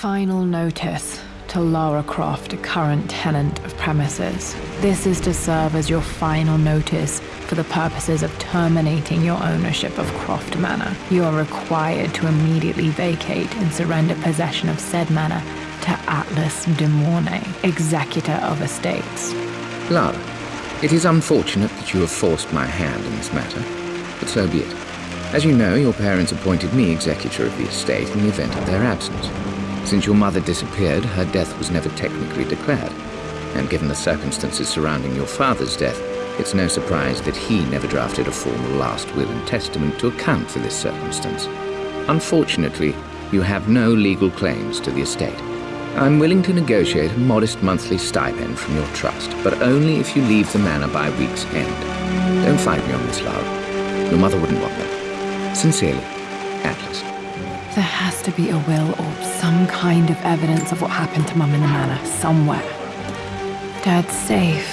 Final notice to Lara Croft, a current tenant of premises. This is to serve as your final notice for the purposes of terminating your ownership of Croft Manor. You are required to immediately vacate and surrender possession of said manor to Atlas de Mornay, executor of estates. Lara, it is unfortunate that you have forced my hand in this matter, but so be it. As you know, your parents appointed me executor of the estate in the event of their absence. Since your mother disappeared, her death was never technically declared. And given the circumstances surrounding your father's death, it's no surprise that he never drafted a formal last will and testament to account for this circumstance. Unfortunately, you have no legal claims to the estate. I'm willing to negotiate a modest monthly stipend from your trust, but only if you leave the manor by week's end. Don't fight me on this, Lara. Your mother wouldn't want that. Sincerely, Atlas. There has to be a will or some kind of evidence of what happened to Mum in the manor somewhere. Dad's safe.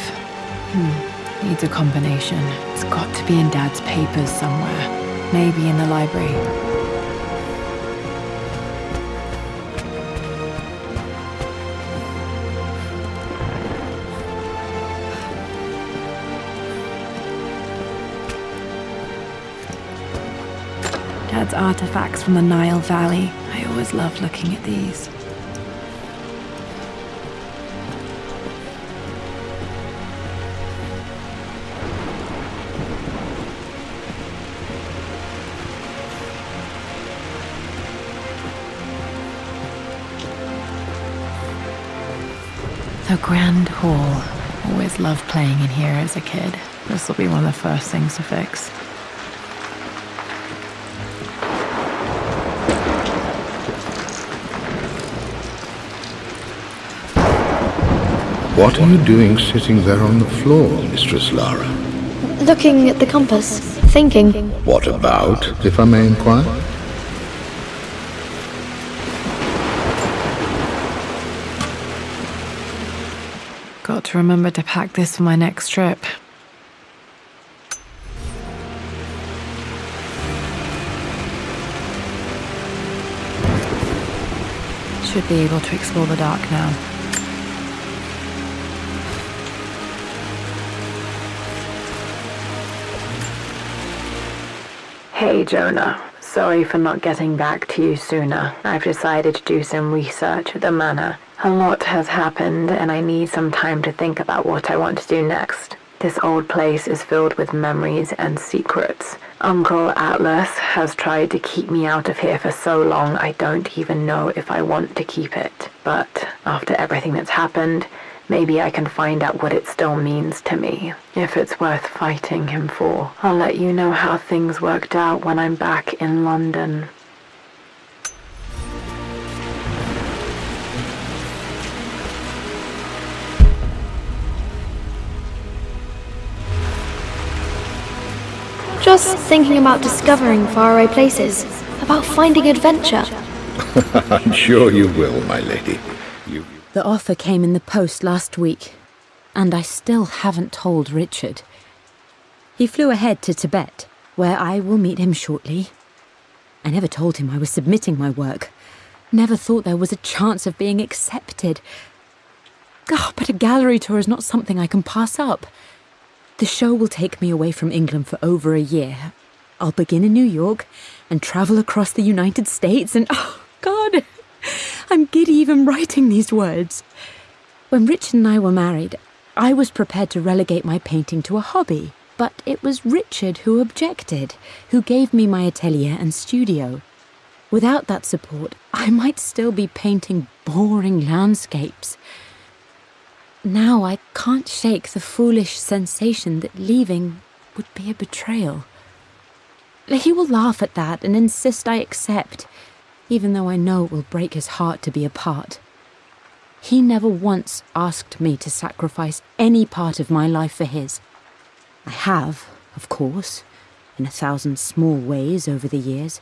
Hmm. Needs a combination. It's got to be in Dad's papers somewhere. Maybe in the library. Artifacts from the Nile Valley. I always loved looking at these. The Grand Hall. Always loved playing in here as a kid. This will be one of the first things to fix. What are you doing sitting there on the floor, Mistress Lara? Looking at the compass, thinking. What about, if I may inquire? Got to remember to pack this for my next trip. Should be able to explore the dark now. Hey, Jonah. Sorry for not getting back to you sooner. I've decided to do some research at the manor. A lot has happened, and I need some time to think about what I want to do next. This old place is filled with memories and secrets. Uncle Atlas has tried to keep me out of here for so long I don't even know if I want to keep it. But after everything that's happened, maybe I can find out what it still means to me. If it's worth fighting him for. I'll let you know how things worked out when I'm back in London. Just thinking about discovering faraway places, about finding adventure. I'm sure you will, my lady. The offer came in the post last week, and I still haven't told Richard. He flew ahead to Tibet, where I will meet him shortly. I never told him I was submitting my work. Never thought there was a chance of being accepted. Oh, but a gallery tour is not something I can pass up. The show will take me away from England for over a year. I'll begin in New York and travel across the United States and oh god, I'm giddy even writing these words. When Richard and I were married, I was prepared to relegate my painting to a hobby, but it was Richard who objected, who gave me my atelier and studio. Without that support, I might still be painting boring landscapes. Now I can't shake the foolish sensation that leaving would be a betrayal. He will laugh at that and insist I accept, even though I know it will break his heart to be apart. He never once asked me to sacrifice any part of my life for his. I have, of course, in a thousand small ways over the years,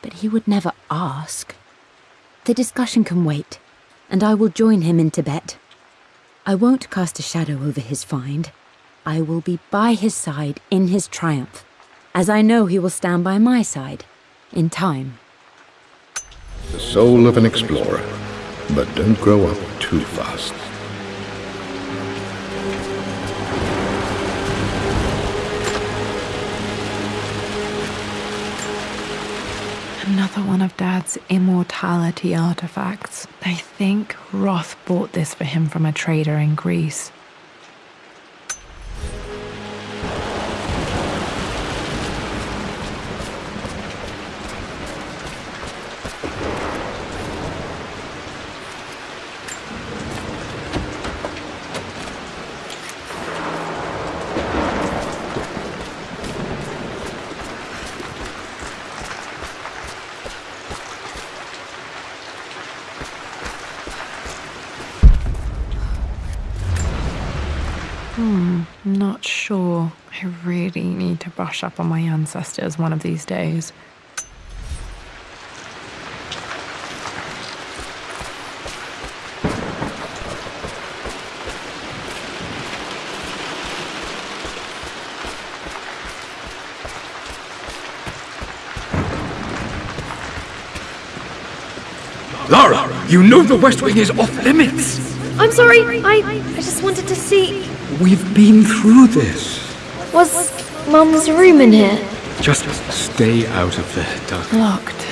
but he would never ask. The discussion can wait, and I will join him in Tibet. I won't cast a shadow over his find. I will be by his side in his triumph, as I know he will stand by my side in time. The soul of an explorer. But don't grow up too fast. Another one of Dad's immortality artifacts. I think Roth bought this for him from a trader in Greece. Hmm, not sure. I really need brush up on my ancestors one of these days. Lara, you know the West Wing is off limits. I'm sorry, I, I just wanted to see. We've been through this. Was Mum's room in here? Just stay out of there, darling. Locked.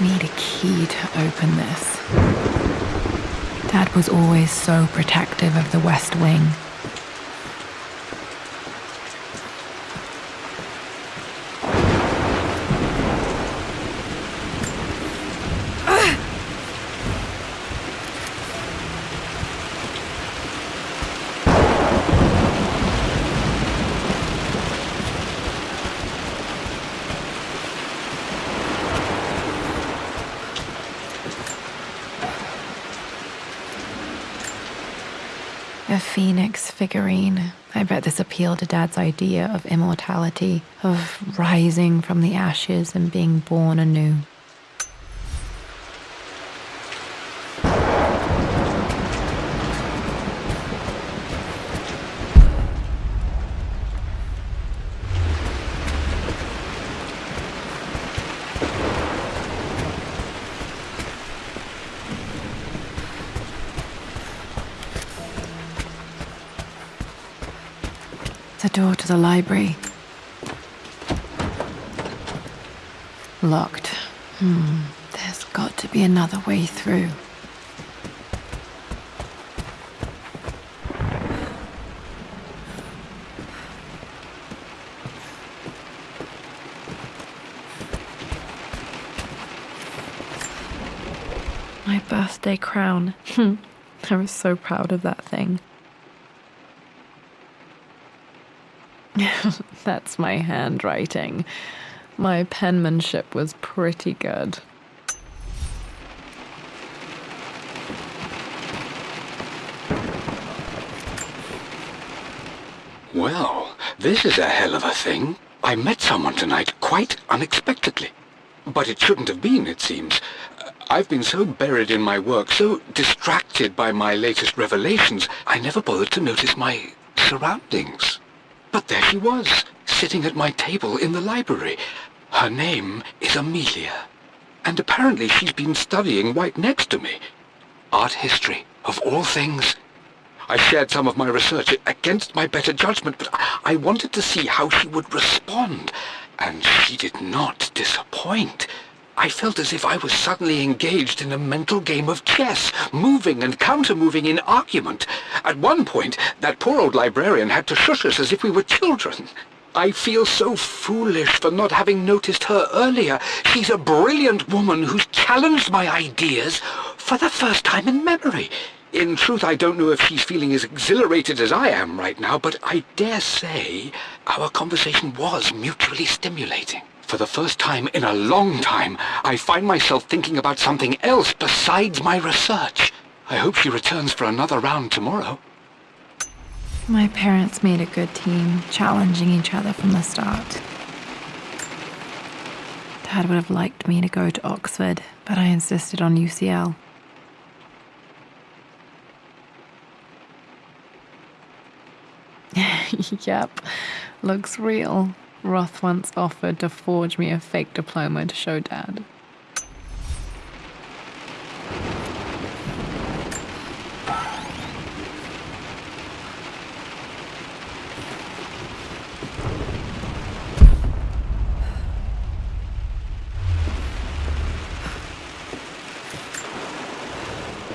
Need a key to open this. Dad was always so protective of the West Wing. Phoenix figurine. I bet this appealed to Dad's idea of immortality, of rising from the ashes and being born anew. Library. Locked. Hmm. There's got to be another way through. My birthday crown. I was so proud of that thing. That's my handwriting. My penmanship was pretty good. Well, this is a hell of a thing. I met someone tonight quite unexpectedly. But it shouldn't have been, it seems. I've been so buried in my work, so distracted by my latest revelations, I never bothered to notice my surroundings. But there she was, sitting at my table in the library. Her name is Amelia. And apparently she's been studying right next to me. Art history, of all things. I shared some of my research against my better judgment, but I wanted to see how she would respond. And she did not disappoint. I felt as if I was suddenly engaged in a mental game of chess, moving and counter-moving in argument. At one point, that poor old librarian had to shush us as if we were children. I feel so foolish for not having noticed her earlier. She's a brilliant woman who's challenged my ideas for the first time in memory. In truth, I don't know if she's feeling as exhilarated as I am right now, but I dare say our conversation was mutually stimulating. For the first time in a long time, I find myself thinking about something else besides my research. I hope she returns for another round tomorrow. My parents made a good team, challenging each other from the start. Dad would have liked me to go to Oxford, but I insisted on UCL. yep, looks real. Roth once offered to forge me a fake diploma to show Dad.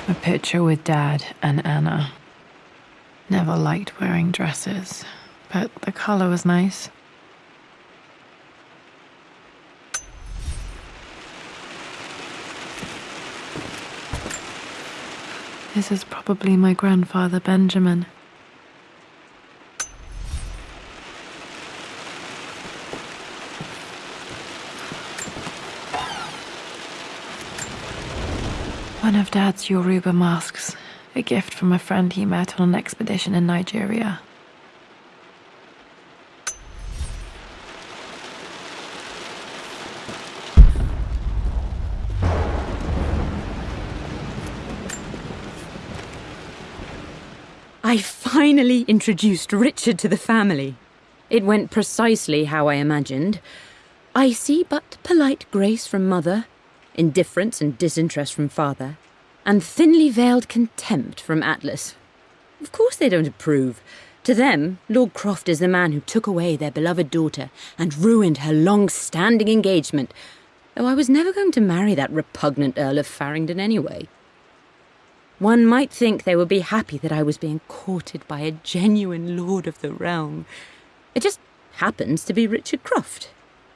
A picture with Dad and Anna. Never liked wearing dresses, but the colour was nice. This is probably my grandfather Benjamin. One of Dad's Yoruba masks, a gift from a friend he met on an expedition in Nigeria. I finally introduced Richard to the family. It went precisely how I imagined. I see but polite grace from mother, indifference and disinterest from father, and thinly veiled contempt from Atlas. Of course they don't approve. To them, Lord Croft is the man who took away their beloved daughter and ruined her long standing engagement, though I was never going to marry that repugnant Earl of Farringdon anyway. One might think they would be happy that I was being courted by a genuine lord of the realm. It just happens to be Richard Croft.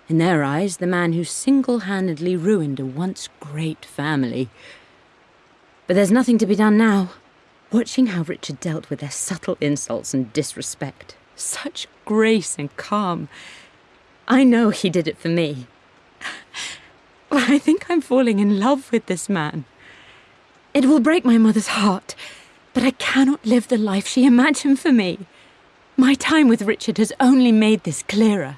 In their eyes, the man who single handedly ruined a once great family. But there's nothing to be done now. Watching how Richard dealt with their subtle insults and disrespect, such grace and calm. I know he did it for me. I think I'm falling in love with this man. It will break my mother's heart, but I cannot live the life she imagined for me. My time with Richard has only made this clearer.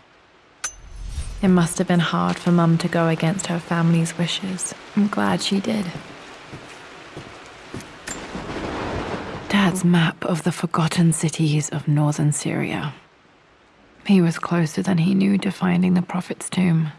It must have been hard for Mum to go against her family's wishes. I'm glad she did. Dad's map of the forgotten cities of northern Syria. He was closer than he knew to finding the Prophet's tomb.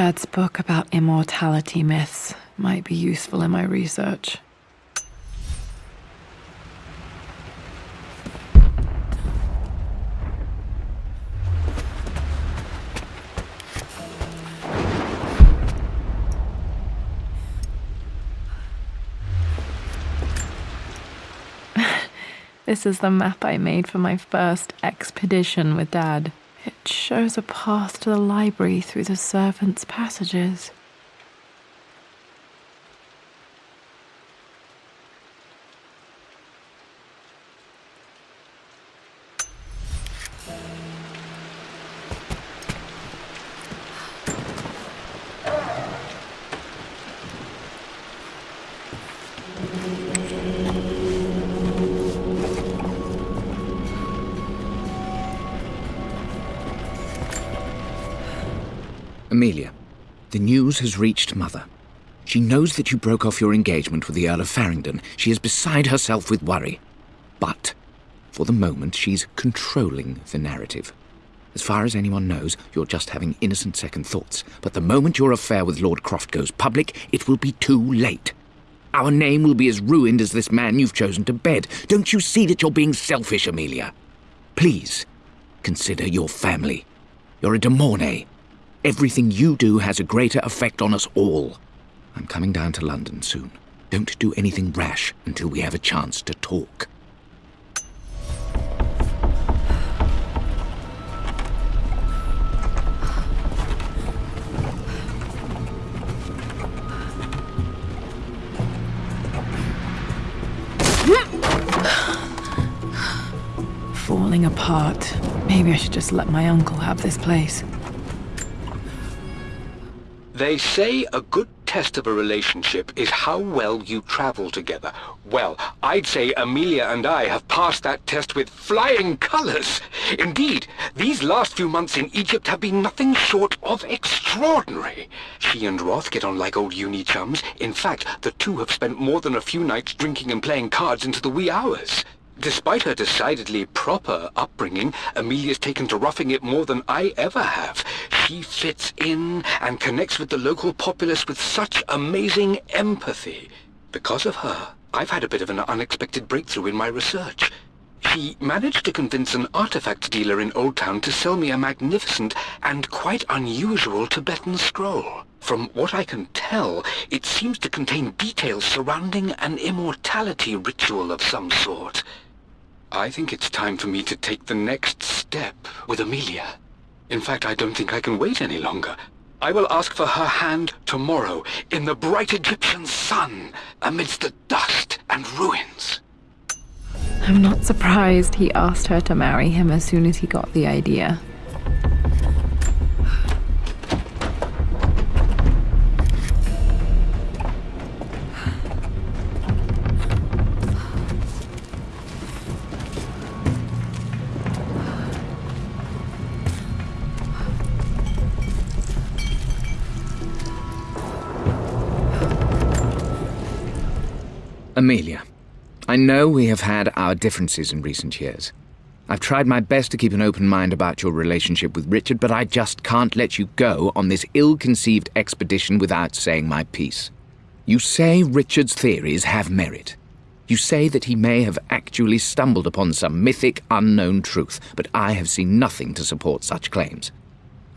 Dad's book about immortality myths might be useful in my research. This is the map I made for my first expedition with Dad. It shows a path to the library through the servants' passages. News has reached Mother. She knows that you broke off your engagement with the Earl of Farringdon. She is beside herself with worry. But, for the moment, she's controlling the narrative. As far as anyone knows, you're just having innocent second thoughts. But the moment your affair with Lord Croft goes public, it will be too late. Our name will be as ruined as this man you've chosen to bed. Don't you see that you're being selfish, Amelia? Please, consider your family. You're a de Mornay. Everything you do has a greater effect on us all. I'm coming down to London soon. Don't do anything rash until we have a chance to talk. Falling apart. Maybe I should just let my uncle have this place. They say a good test of a relationship is how well you travel together. Well, I'd say Amelia and I have passed that test with flying colours. Indeed, these last few months in Egypt have been nothing short of extraordinary. She and Roth get on like old uni chums. In fact, the two have spent more than a few nights drinking and playing cards into the wee hours. Despite her decidedly proper upbringing, Amelia's taken to roughing it more than I ever have. She fits in and connects with the local populace with such amazing empathy. Because of her, I've had a bit of an unexpected breakthrough in my research. She managed to convince an artifact dealer in Old Town to sell me a magnificent and quite unusual Tibetan scroll. From what I can tell, it seems to contain details surrounding an immortality ritual of some sort. I think it's time for me to take the next step with Amelia. In fact, I don't think I can wait any longer. I will ask for her hand tomorrow in the bright Egyptian sun amidst the dust and ruins. I'm not surprised he asked her to marry him as soon as he got the idea. Amelia, I know we have had our differences in recent years. I've tried my best to keep an open mind about your relationship with Richard, but I just can't let you go on this ill conceived expedition without saying my piece. You say Richard's theories have merit. You say that he may have actually stumbled upon some mythic, unknown truth, but I have seen nothing to support such claims.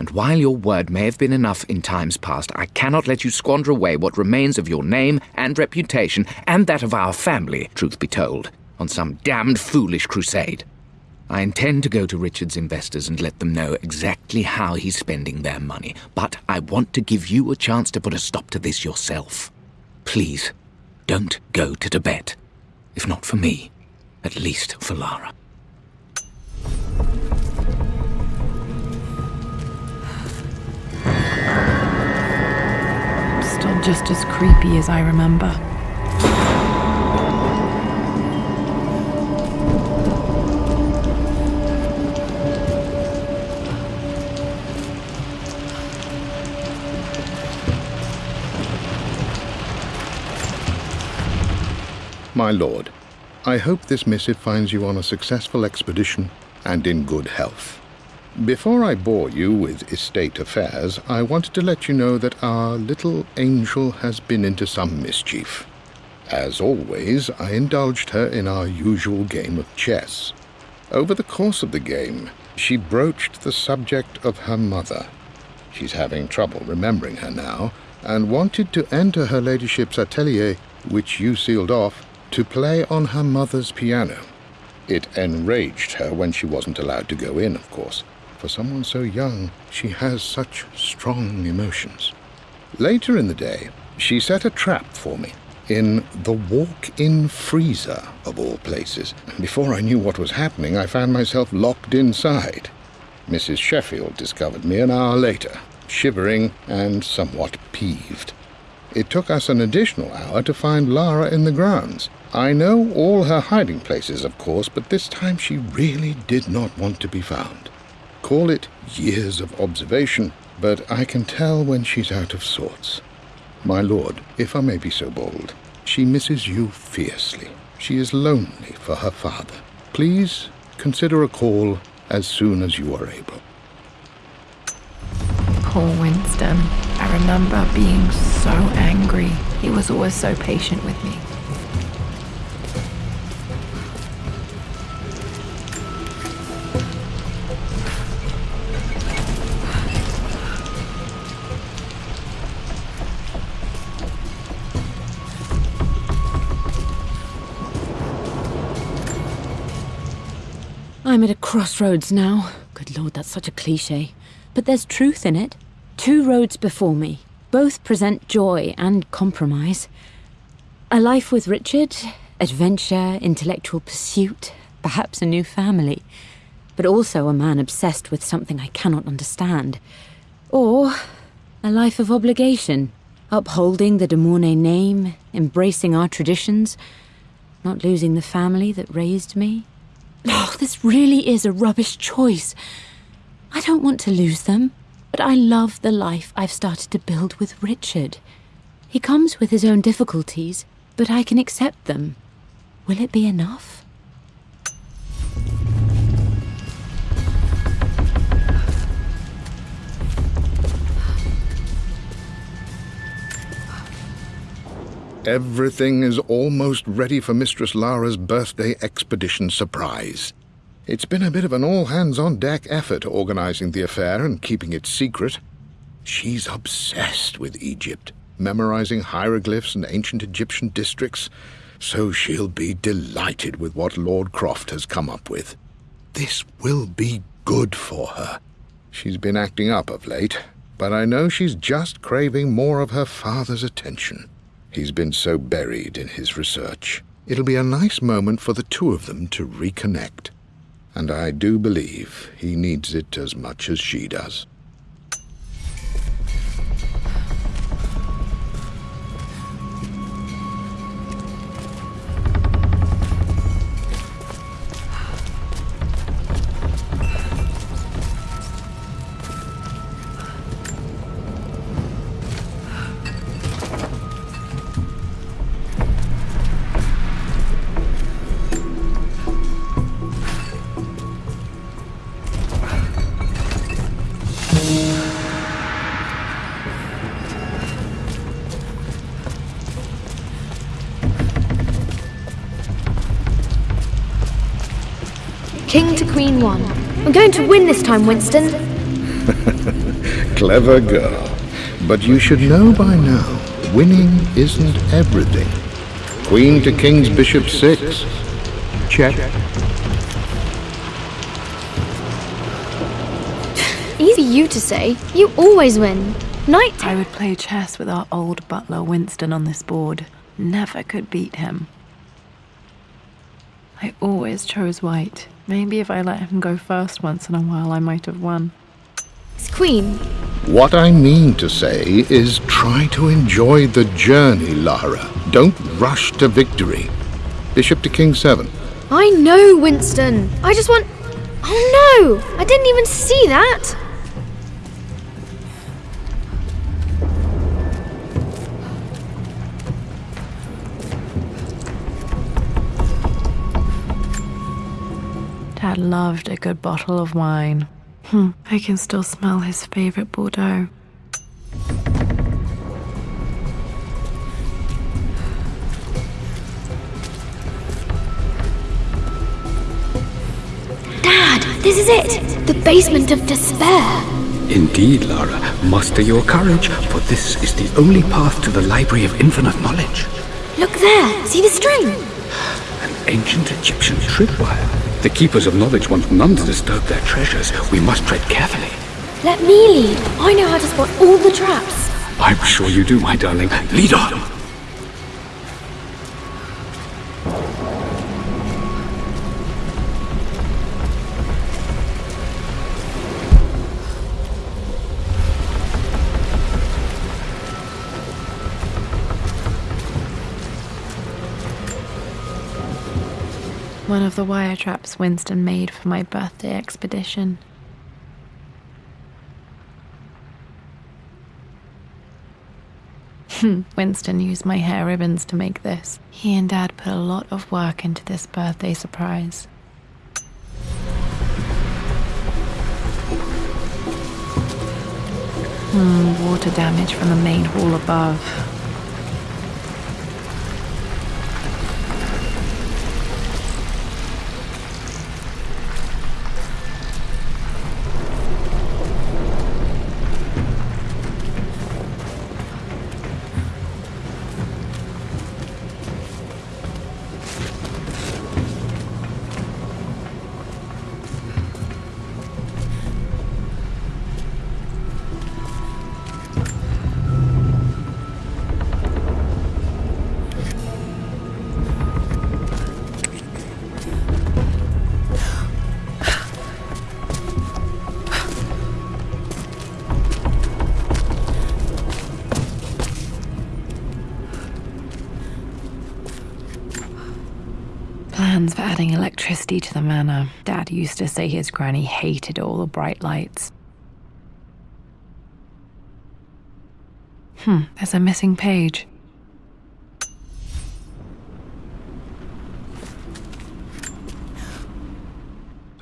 And while your word may have been enough in times past, I cannot let you squander away what remains of your name and reputation, and that of our family, truth be told, on some damned foolish crusade. I intend to go to Richard's investors and let them know exactly how he's spending their money, but I want to give you a chance to put a stop to this yourself. Please, don't go to Tibet. If not for me, at least for Lara. Still just as creepy as I remember. My lord, I hope this missive finds you on a successful expedition and in good health. Before I bore you with estate affairs, I wanted to let you know that our little angel has been into some mischief. As always, I indulged her in our usual game of chess. Over the course of the game, she broached the subject of her mother. She's having trouble remembering her now, and wanted to enter her ladyship's atelier, which you sealed off, to play on her mother's piano. It enraged her when she wasn't allowed to go in, of course. For someone so young, she has such strong emotions. Later in the day, she set a trap for me in the walk-in freezer, of all places. Before I knew what was happening, I found myself locked inside. Mrs. Sheffield discovered me an hour later, shivering and somewhat peeved. It took us an additional hour to find Lara in the grounds. I know all her hiding places, of course, but this time she really did not want to be found. Call it years of observation, but I can tell when she's out of sorts. My lord, if I may be so bold, she misses you fiercely. She is lonely for her father. Please consider a call as soon as you are able. Poor Winston. I remember being so angry. He was always so patient with me. I'm at a crossroads now. Good lord, that's such a cliche. But there's truth in it. Two roads before me. Both present joy and compromise. A life with Richard, adventure, intellectual pursuit, perhaps a new family. But also a man obsessed with something I cannot understand. Or a life of obligation, upholding the de Mornay name, embracing our traditions, not losing the family that raised me. Oh, this really is a rubbish choice. I don't want to lose them, but I love the life I've started to build with Richard. He comes with his own difficulties, but I can accept them. Will it be enough? Everything is almost ready for Mistress Lara's birthday expedition surprise. It's been a bit of an all hands on deck effort organizing the affair and keeping it secret. She's obsessed with Egypt, memorizing hieroglyphs and ancient Egyptian districts, so she'll be delighted with what Lord Croft has come up with. This will be good for her. She's been acting up of late, but I know she's just craving more of her father's attention. He's been so buried in his research. It'll be a nice moment for the two of them to reconnect. And I do believe he needs it as much as she does. Time, Winston. Clever girl. But you should know by now, winning isn't everything. Queen to King's Bishop 6. Check. Easy you to say. You always win. Knight. I would play chess with our old butler Winston on this board. Never could beat him. I always chose white. Maybe if I let him go first once in a while, I might have won. It's Queen. What I mean to say is try to enjoy the journey, Lara. Don't rush to victory. Bishop to King 7. I know, Winston. I just want. Oh no! I didn't even see that! Dad loved a good bottle of wine. Hmm, I can still smell his favorite Bordeaux. Dad, this is it! The basement of despair! Indeed, Lara. Muster your courage, for this is the only path to the Library of Infinite Knowledge. Look there! See the string? An ancient Egyptian tripwire. The Keepers of Knowledge want none to disturb their treasures. We must tread carefully. Let me lead. I know how to spot all the traps. I'm sure you do, my darling. Lead on! One of the wire traps Winston made for my birthday expedition. Winston used my hair ribbons to make this. He and Dad put a lot of work into this birthday surprise. Hmm, water damage from the main hall above. Plans for adding electricity to the manor. Dad used to say his granny hated all the bright lights. Hmm, there's a missing page.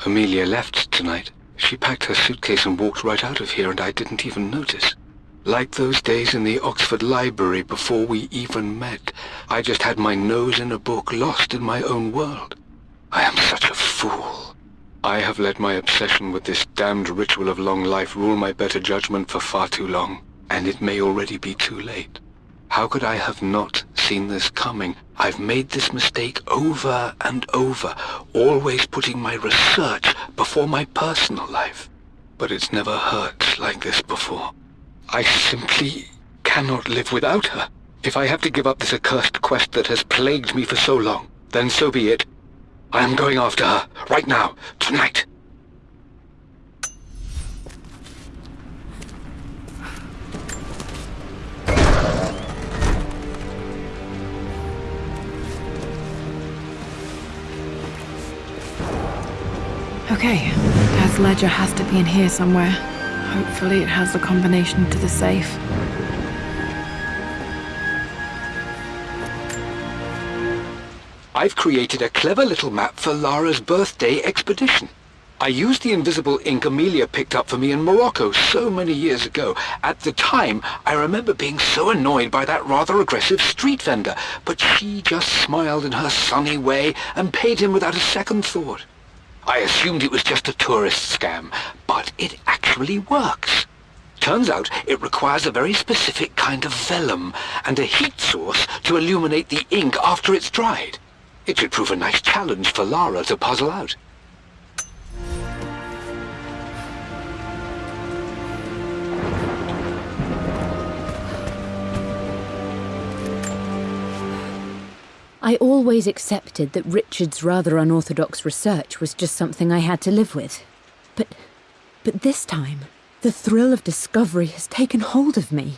Amelia left tonight. She packed her suitcase and walked right out of here, and I didn't even notice. Like those days in the Oxford Library before we even met. I just had my nose in a book, lost in my own world. I am such a fool. I have let my obsession with this damned ritual of long life rule my better judgment for far too long, and it may already be too late. How could I have not seen this coming? I've made this mistake over and over, always putting my research before my personal life. But it's never hurt like this before. I simply cannot live without her. If I have to give up this accursed quest that has plagued me for so long, then so be it. I am going after her, right now, tonight. Okay, Dad's ledger has to be in here somewhere. Hopefully it has the combination to the safe. I've created a clever little map for Lara's birthday expedition. I used the invisible ink Amelia picked up for me in Morocco so many years ago. At the time, I remember being so annoyed by that rather aggressive street vendor, but she just smiled in her sunny way and paid him without a second thought. I assumed it was just a tourist scam, but it actually works. Turns out it requires a very specific kind of vellum and a heat source to illuminate the ink after it's dried. It should prove a nice challenge for Lara to puzzle out. I always accepted that Richard's rather unorthodox research was just something I had to live with. But. but this time, the thrill of discovery has taken hold of me.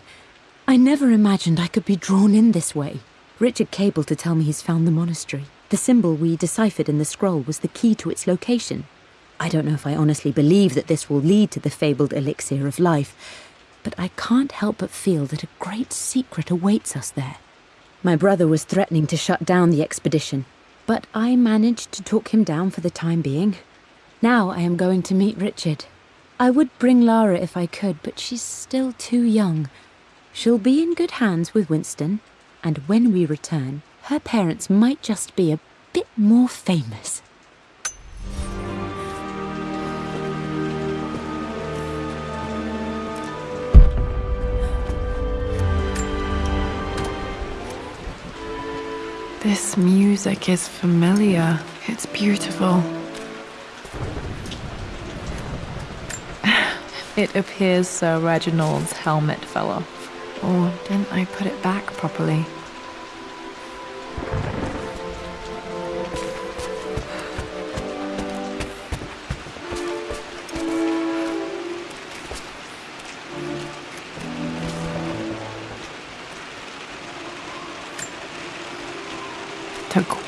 I never imagined I could be drawn in this way. Richard cabled to tell me he's found the monastery. The symbol we deciphered in the scroll was the key to its location. I don't know if I honestly believe that this will lead to the fabled elixir of life, but I can't help but feel that a great secret awaits us there. My brother was threatening to shut down the expedition, but I managed to talk him down for the time being. Now I am going to meet Richard. I would bring Lara if I could, but she's still too young. She'll be in good hands with Winston, and when we return, her parents might just be a bit more famous. This music is familiar. It's beautiful. It appears Sir Reginald's helmet fell off. Or didn't I put it back properly?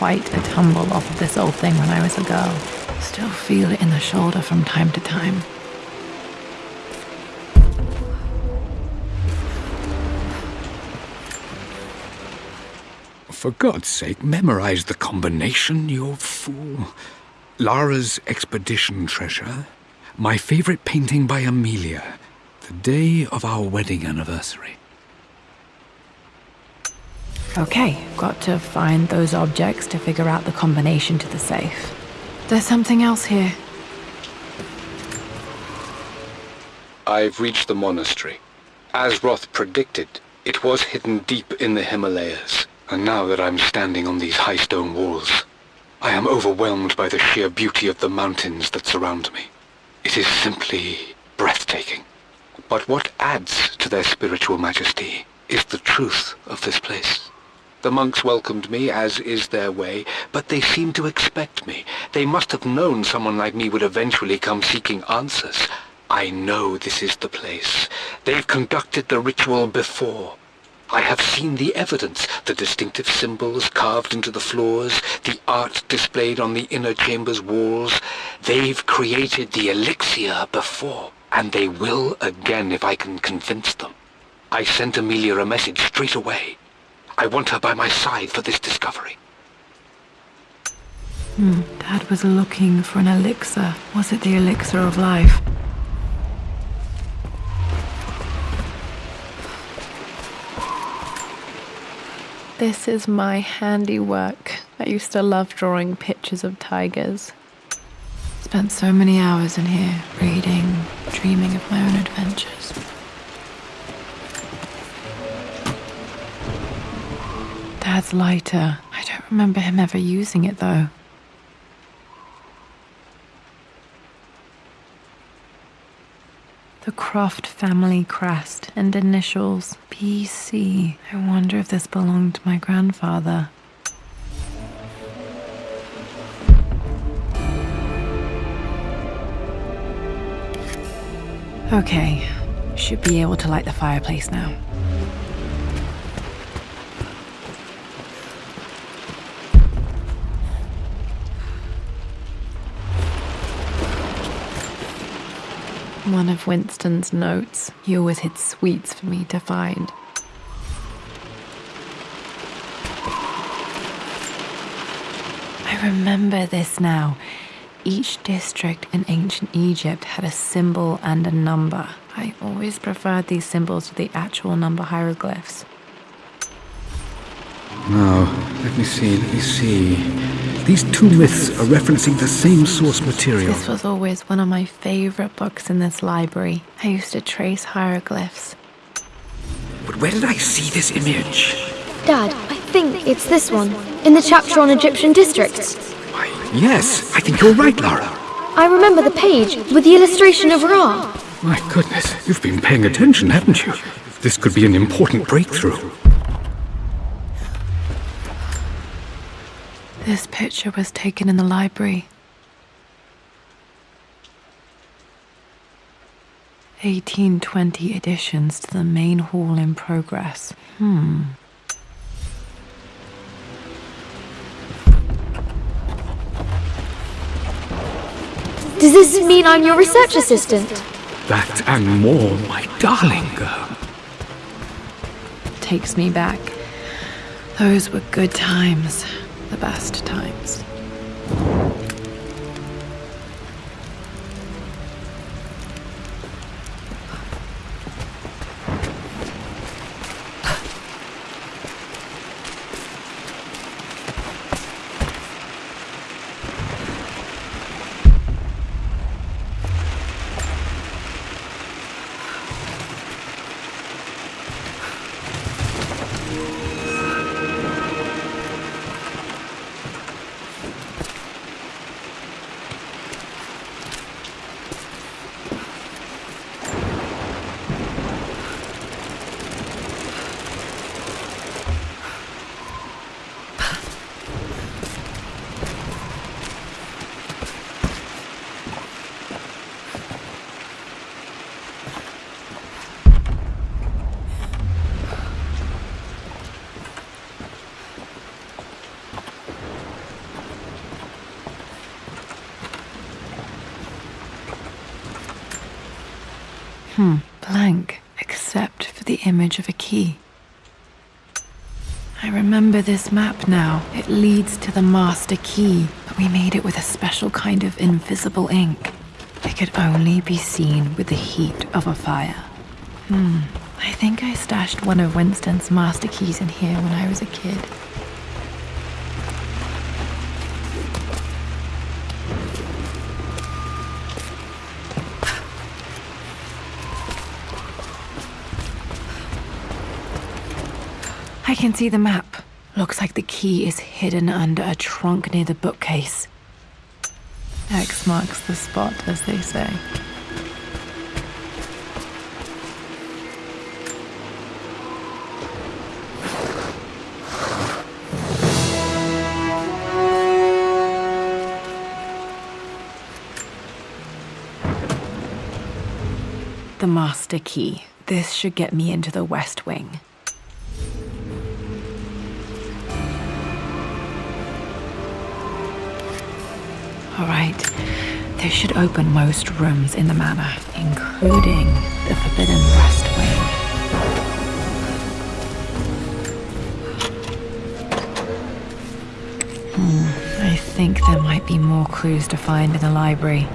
Quite a tumble off of this old thing when I was a girl. Still feel it in the shoulder from time to time. For God's sake, memorize the combination, you fool. Lara's expedition treasure, my favorite painting by Amelia, the day of our wedding anniversary. Okay, got to find those objects to figure out the combination to the safe. There's something else here. I've reached the monastery. As Roth predicted, it was hidden deep in the Himalayas. And now that I'm standing on these high stone walls, I am overwhelmed by the sheer beauty of the mountains that surround me. It is simply breathtaking. But what adds to their spiritual majesty is the truth of this place. The monks welcomed me, as is their way, but they seemed to expect me. They must have known someone like me would eventually come seeking answers. I know this is the place. They've conducted the ritual before. I have seen the evidence, the distinctive symbols carved into the floors, the art displayed on the inner chamber's walls. They've created the elixir before, and they will again if I can convince them. I sent Amelia a message straight away. I want her by my side for this discovery. Hmm. Dad was looking for an elixir. Was it the elixir of life? This is my handiwork. I used to love drawing pictures of tigers. Spent so many hours in here, reading, dreaming of my own adventures. Dad's lighter. I don't remember him ever using it though. The Croft family crest and initials BC. I wonder if this belonged to my grandfather. Okay, should be able to light the fireplace now. One of Winston's notes. He always hid sweets for me to find. I remember this now. Each district in ancient Egypt had a symbol and a number. I always preferred these symbols to the actual number hieroglyphs. Now, let me see, let me see. These two myths are referencing the same source material. This was always one of my favorite books in this library. I used to trace hieroglyphs. But where did I see this image? Dad, I think it's this one, in the chapter on Egyptian districts. Why, yes, I think you're right, Lara. I remember the page with the illustration of Ra. My goodness, you've been paying attention, haven't you? This could be an important breakthrough. This picture was taken in the library. 1820 additions to the main hall in progress. Hmm. Does this mean I'm your research assistant? That and more, my darling girl. Takes me back. Those were good times. The best times. Hmm, blank, except for the image of a key. I remember this map now. It leads to the master key, but we made it with a special kind of invisible ink. It could only be seen with the heat of a fire. Hmm, I think I stashed one of Winston's master keys in here when I was a kid. I can see the map. Looks like the key is hidden under a trunk near the bookcase. X marks the spot, as they say. The master key. This should get me into the West Wing. All right. This should open most rooms in the manor, including the Forbidden West Wing. Hmm, I think there might be more clues to find in the library.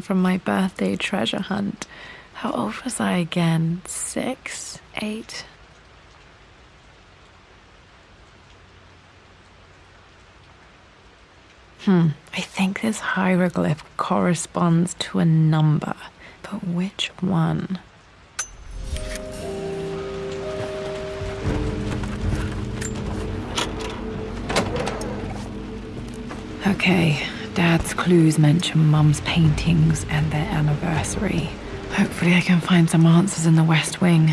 From my birthday treasure hunt. How old was I again? Six? Eight? Hmm, I think this hieroglyph corresponds to a number, but which one? Okay, Dad's clues mention Mum's paintings and their anniversary. Hopefully, I can find some answers in the West Wing.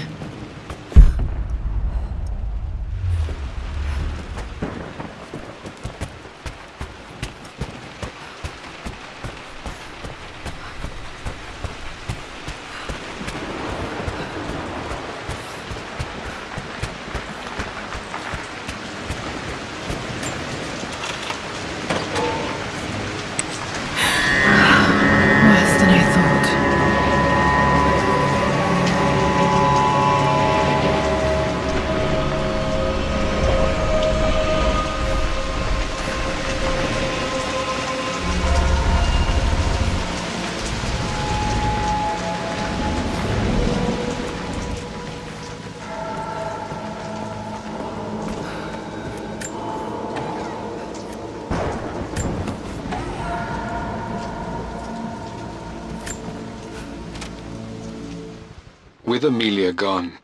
Gone,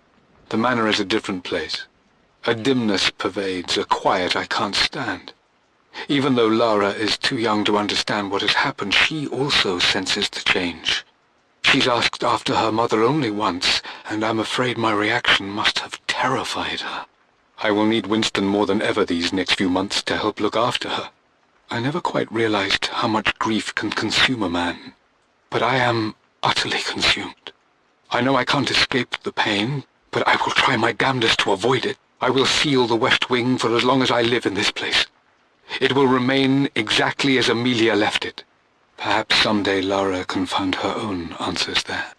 the manor is a different place. A dimness pervades, a quiet I can't stand. Even though Lara is too young to understand what has happened, she also senses the change. She's asked after her mother only once, and I'm afraid my reaction must have terrified her. I will need Winston more than ever these next few months to help look after her. I never quite realized how much grief can consume a man, but I am utterly consumed. I know I can't escape the pain, but I will try my damnedest to avoid it. I will seal the West Wing for as long as I live in this place. It will remain exactly as Amelia left it. Perhaps someday Lara can find her own answers there.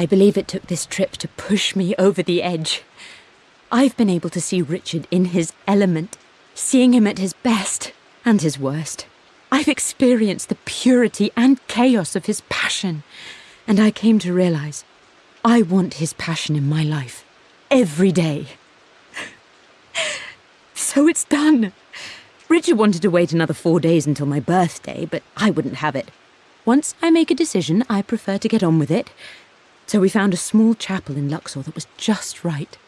I believe it took this trip to push me over the edge. I've been able to see Richard in his element, seeing him at his best and his worst. I've experienced the purity and chaos of his passion, and I came to realize I want his passion in my life every day. So it's done. Richard wanted to wait another four days until my birthday, but I wouldn't have it. Once I make a decision, I prefer to get on with it. So we found a small chapel in Luxor that was just right.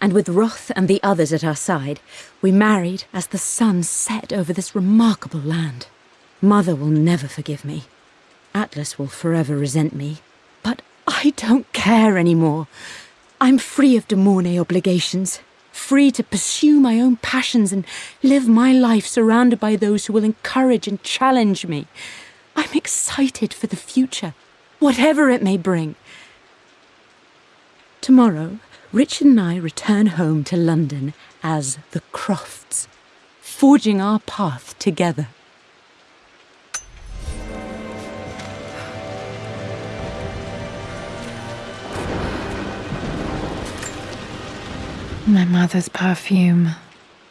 And with Roth and the others at our side, we married as the sun set over this remarkable land. Mother will never forgive me. Atlas will forever resent me. But I don't care anymore. I'm free of De Mornay obligations, free to pursue my own passions and live my life surrounded by those who will encourage and challenge me. I'm excited for the future, whatever it may bring. Tomorrow, Richard and I return home to London as the Crofts, forging our path together. My mother's perfume.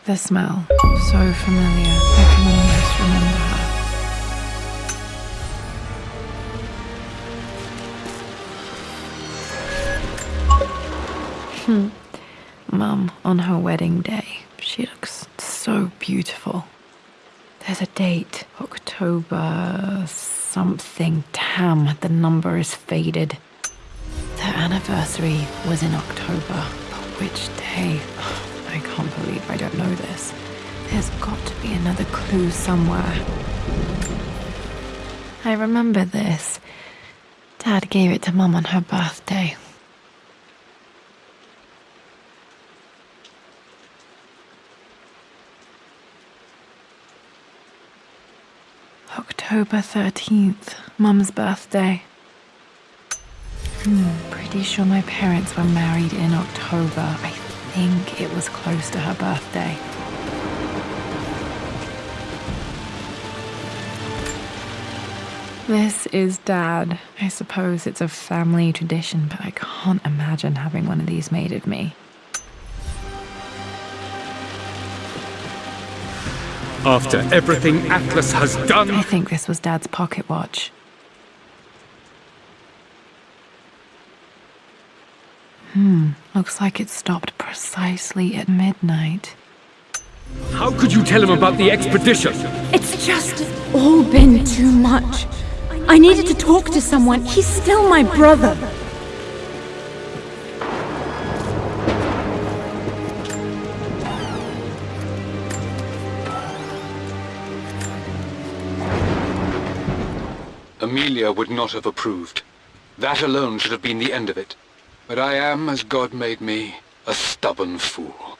The smell. So familiar. Hmm. Mum, on her wedding day, she looks so beautiful. There's a date. October something. Tam, the number is faded. Their anniversary was in October. But which day? I can't believe I don't know this. There's got to be another clue somewhere. I remember this. Dad gave it to Mum on her birthday. October 13th, Mum's birthday. Hmm, pretty sure my parents were married in October. I think it was close to her birthday. This is Dad. I suppose it's a family tradition, but I can't imagine having one of these made of me. After everything Atlas has done... I think this was Dad's pocket watch. Hmm, looks like it stopped precisely at midnight. How could you tell him about the expedition? It's just all been too much. I needed to talk to someone. He's still my brother. Amelia would not have approved. That alone should have been the end of it. But I am, as God made me, a stubborn fool.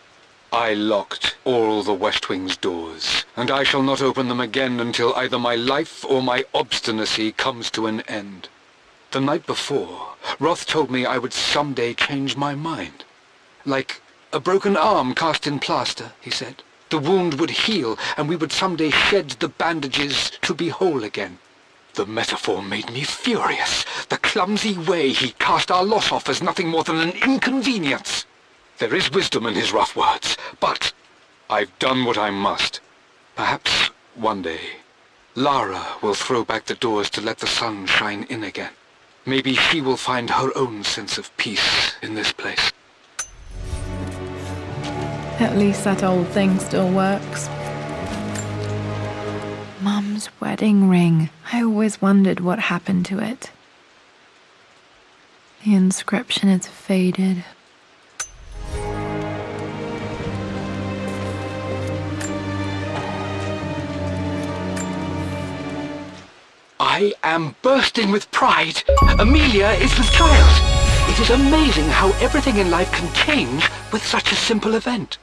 I locked all the West Wing's doors, and I shall not open them again until either my life or my obstinacy comes to an end. The night before, Roth told me I would someday change my mind. Like a broken arm cast in plaster, he said. The wound would heal, and we would someday shed the bandages to be whole again. The metaphor made me furious. The clumsy way he cast our loss off as nothing more than an inconvenience. There is wisdom in his rough words, but I've done what I must. Perhaps one day, Lara will throw back the doors to let the sun shine in again. Maybe she will find her own sense of peace in this place. At least that old thing still works. Mum's wedding ring. I always wondered what happened to it. The inscription is faded. I am bursting with pride. Amelia is with child. It is amazing how everything in life can change with such a simple event.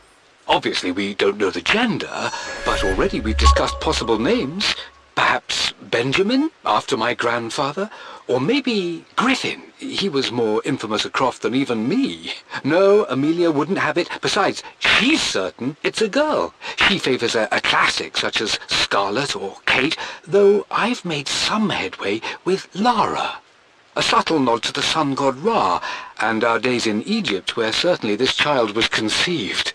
Obviously, we don't know the gender, but already we've discussed possible names. Perhaps Benjamin, after my grandfather? Or maybe Griffin. He was more infamous a Croft than even me. No, Amelia wouldn't have it. Besides, she's certain it's a girl. She favours a, a classic such as Scarlet or Kate, though I've made some headway with Lara. A subtle nod to the sun god Ra, and our days in Egypt where certainly this child was conceived.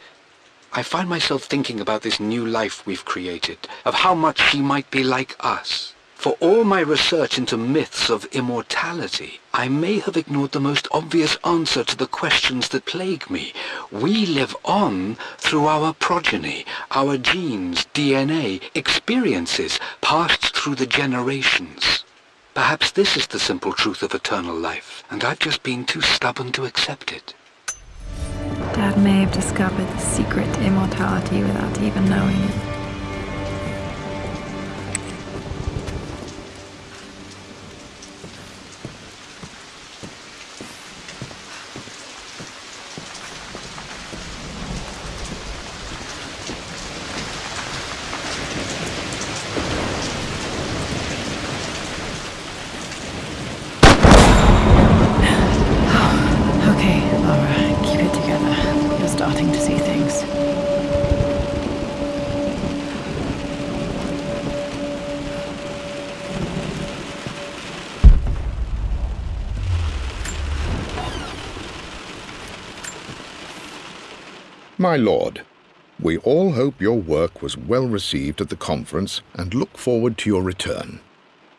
I find myself thinking about this new life we've created, of how much she might be like us. For all my research into myths of immortality, I may have ignored the most obvious answer to the questions that plague me. We live on through our progeny, our genes, DNA, experiences, passed through the generations. Perhaps this is the simple truth of eternal life, and I've just been too stubborn to accept it. Dad may have discovered the secret to immortality without even knowing it. My lord, we all hope your work was well received at the conference and look forward to your return.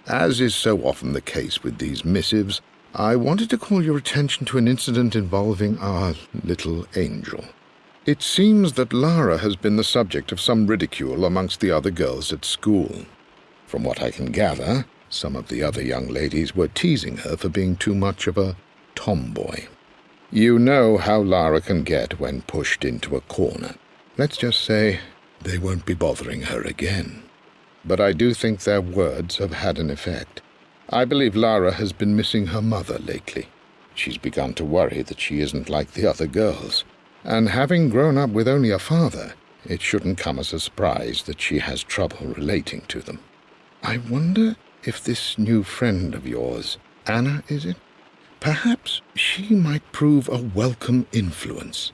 As is so often the case with these missives, I wanted to call your attention to an incident involving our little angel. It seems that Lara has been the subject of some ridicule amongst the other girls at school. From what I can gather, some of the other young ladies were teasing her for being too much of a tomboy. You know how Lara can get when pushed into a corner. Let's just say they won't be bothering her again. But I do think their words have had an effect. I believe Lara has been missing her mother lately. She's begun to worry that she isn't like the other girls. And having grown up with only a father, it shouldn't come as a surprise that she has trouble relating to them. I wonder if this new friend of yours, Anna, is it? Perhaps she might prove a welcome influence.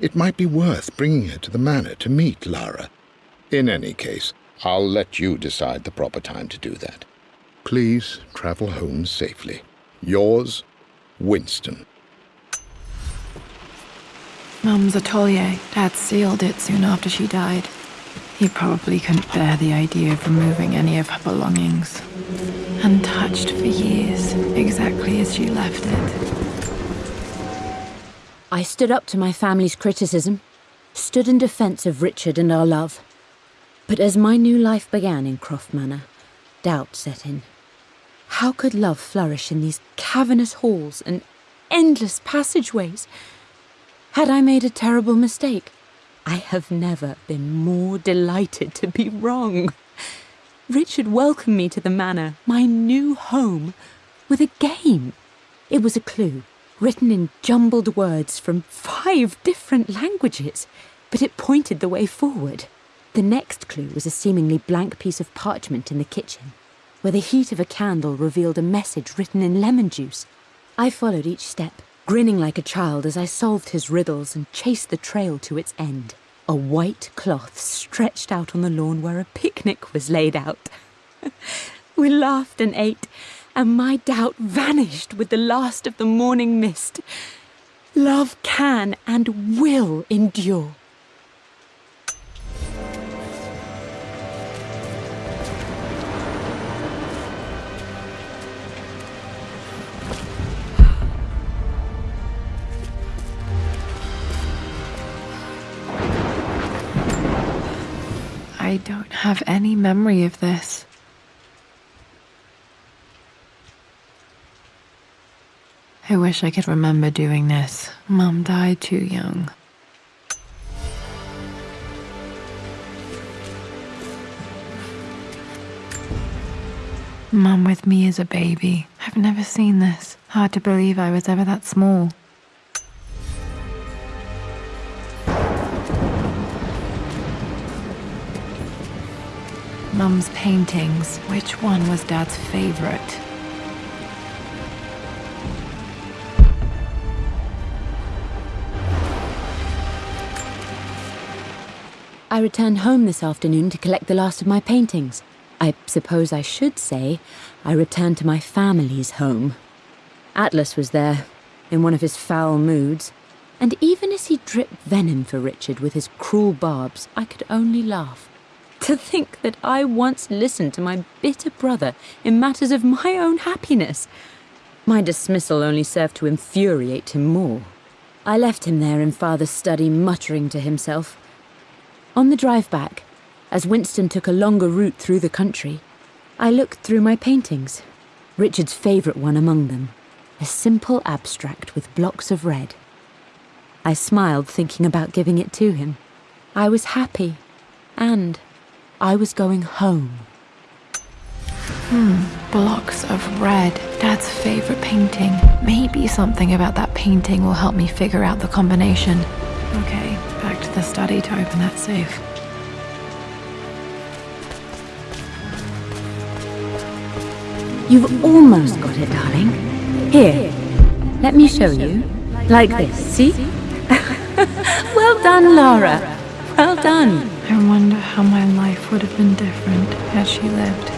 It might be worth bringing her to the manor to meet Lara. In any case, I'll let you decide the proper time to do that. Please travel home safely. Yours, Winston. Mum's atelier. Dad sealed it soon after she died. He probably couldn't bear the idea of removing any of her belongings. Untouched for years, exactly as you left it. I stood up to my family's criticism, stood in defence of Richard and our love. But as my new life began in Croft Manor, doubt set in. How could love flourish in these cavernous halls and endless passageways? Had I made a terrible mistake? I have never been more delighted to be wrong. Richard welcomed me to the manor, my new home, with a game. It was a clue, written in jumbled words from five different languages, but it pointed the way forward. The next clue was a seemingly blank piece of parchment in the kitchen, where the heat of a candle revealed a message written in lemon juice. I followed each step, grinning like a child as I solved his riddles and chased the trail to its end. A white cloth stretched out on the lawn where a picnic was laid out. we laughed and ate, and my doubt vanished with the last of the morning mist. Love can and will endure. I don't have any memory of this. I wish I could remember doing this. Mum died too young. Mum with me as a baby. I've never seen this. Hard to believe I was ever that small. Mum's paintings. Which one was Dad's favorite? I returned home this afternoon to collect the last of my paintings. I suppose I should say I returned to my family's home. Atlas was there, in one of his foul moods, and even as he dripped venom for Richard with his cruel barbs, I could only laugh. To think that I once listened to my bitter brother in matters of my own happiness. My dismissal only served to infuriate him more. I left him there in father's study, muttering to himself. On the drive back, as Winston took a longer route through the country, I looked through my paintings, Richard's favourite one among them, a simple abstract with blocks of red. I smiled, thinking about giving it to him. I was happy, and I was going home. Hmm, blocks of red. Dad's favorite painting. Maybe something about that painting will help me figure out the combination. Okay, back to the study to open that safe. You've almost got it, darling. Here, let me show you. Like this, see? well done, Lara. Well done. I wonder how my life would have been different had she lived.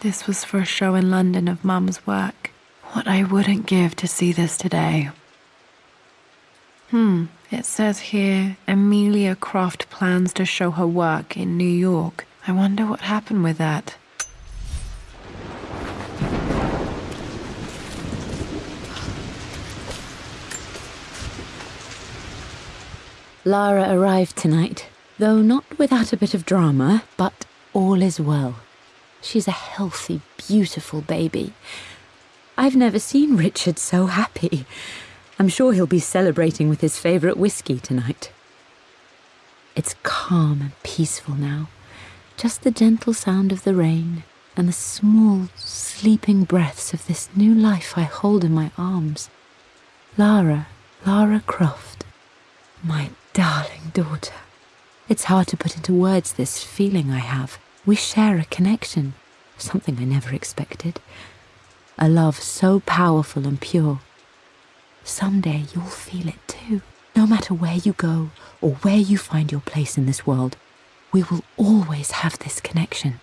This was for a show in London of Mum's work. What I wouldn't give to see this today. Hmm, it says here Amelia Croft plans to show her work in New York. I wonder what happened with that. Lara arrived tonight, though not without a bit of drama, but all is well. She's a healthy, beautiful baby. I've never seen Richard so happy. I'm sure he'll be celebrating with his favourite whiskey tonight. It's calm and peaceful now. Just the gentle sound of the rain and the small, sleeping breaths of this new life I hold in my arms. Lara, Lara Croft, my darling daughter. It's hard to put into words this feeling I have. We share a connection, something I never expected. A love so powerful and pure. Someday you'll feel it too. No matter where you go or where you find your place in this world, we will always have this connection.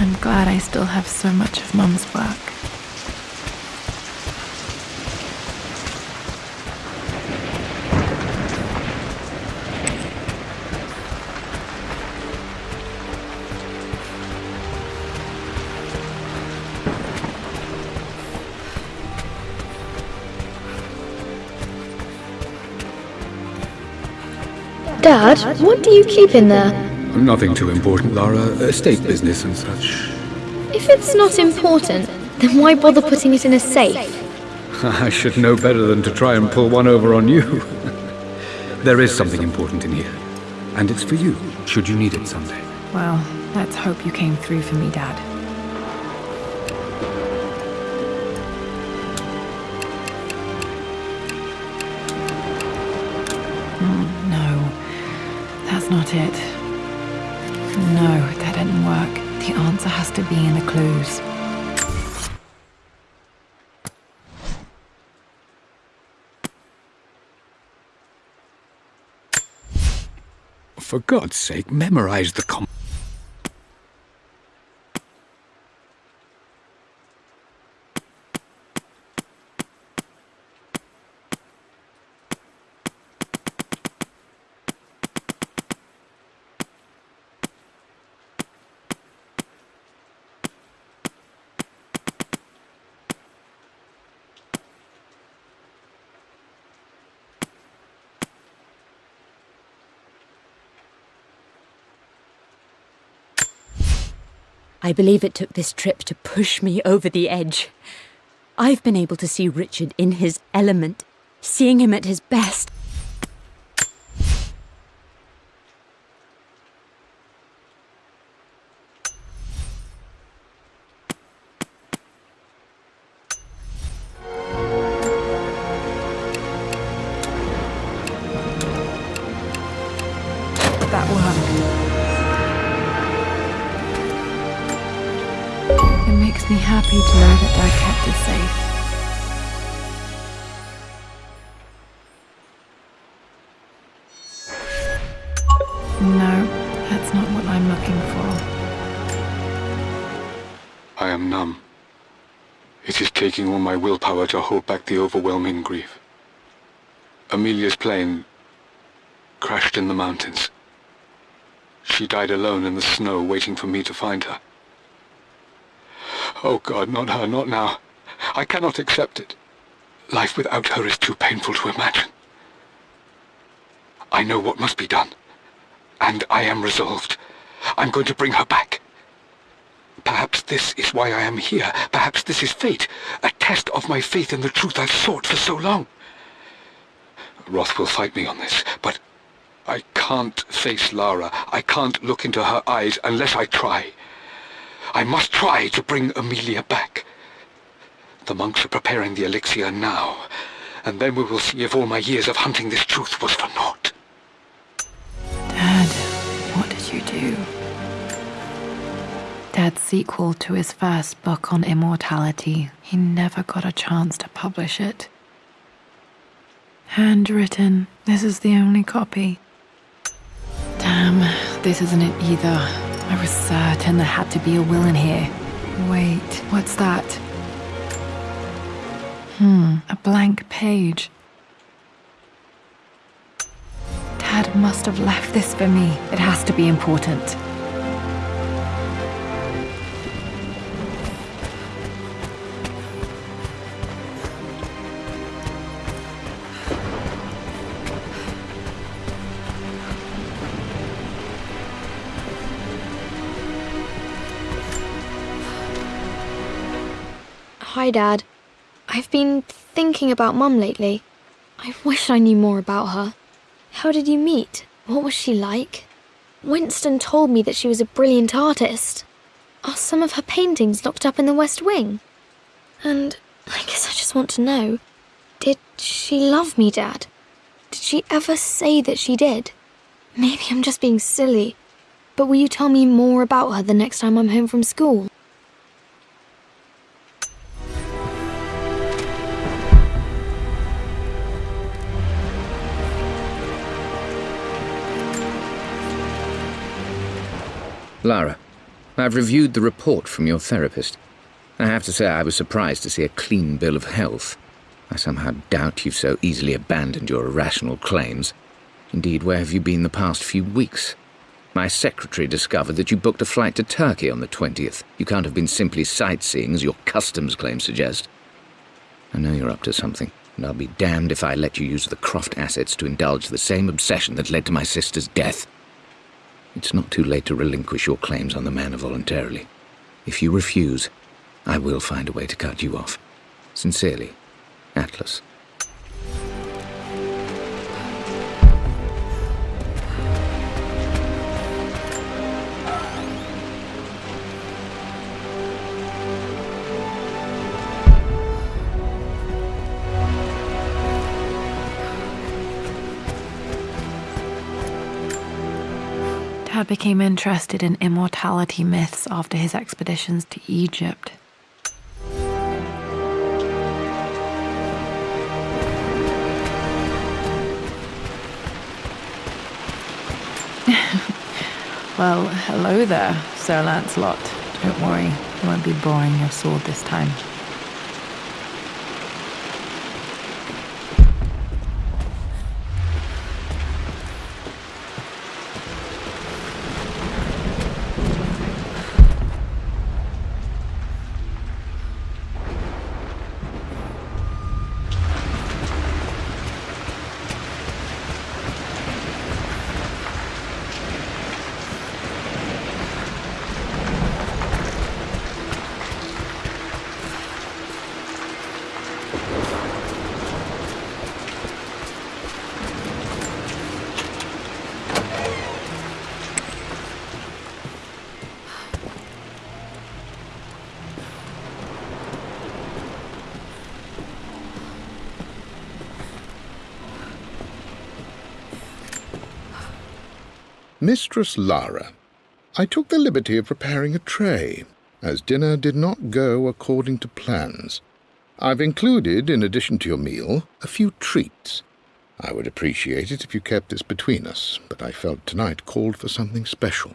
I'm glad I still have so much of Mum's work. Dad, what do you keep in there? Nothing too important, Lara. Estate business and such. If it's not important, then why bother putting it in a safe? I should know better than to try and pull one over on you. there is something important in here. And it's for you, should you need it someday. Well, let's hope you came through for me, Dad. Not it. No, that didn't work. The answer has to be in the clues. For God's sake, memorize the com- I believe it took this trip to push me over the edge. I've been able to see Richard in his element, seeing him at his best. My willpower to hold back the overwhelming grief. Amelia's plane crashed in the mountains. She died alone in the snow, waiting for me to find her. Oh God, not her, not now. I cannot accept it. Life without her is too painful to imagine. I know what must be done. And I am resolved. I'm going to bring her back. Perhaps this is why I am here. Perhaps this is fate. A test of my faith in the truth I've sought for so long. Roth will fight me on this, but I can't face Lara. I can't look into her eyes unless I try. I must try to bring Amelia back. The monks are preparing the elixir now, and then we will see if all my years of hunting this truth was for naught. Dad, what did you do? Dad's sequel to his first book on immortality. He never got a chance to publish it. Handwritten. This is the only copy. Damn, this isn't it either. I was certain there had to be a will in here. Wait, what's that? Hmm, a blank page. Dad must have left this for me. It has to be important. Hi, Dad. I've been thinking about Mum lately. I wish I knew more about her. How did you meet? What was she like? Winston told me that she was a brilliant artist. Are some of her paintings locked up in the West Wing? And I guess I just want to know did she love me, Dad? Did she ever say that she did? Maybe I'm just being silly, but will you tell me more about her the next time I'm home from school? Lara, I've reviewed the report from your therapist. I have to say I was surprised to see a clean bill of health. I somehow doubt you've so easily abandoned your irrational claims. Indeed, where have you been the past few weeks? My secretary discovered that you booked a flight to Turkey on the 20th. You can't have been simply sightseeing, as your customs claims suggest. I know you're up to something, and I'll be damned if I let you use the Croft assets to indulge the same obsession that led to my sister's death. It's not too late to relinquish your claims on the manor voluntarily. If you refuse, I will find a way to cut you off. Sincerely, Atlas. Dad became interested in immortality myths after his expeditions to Egypt. well, hello there, Sir Lancelot. Don't worry, I won't be boring your sword this time. Mistress Lara, I took the liberty of preparing a tray, as dinner did not go according to plans. I've included, in addition to your meal, a few treats. I would appreciate it if you kept this between us, but I felt tonight called for something special.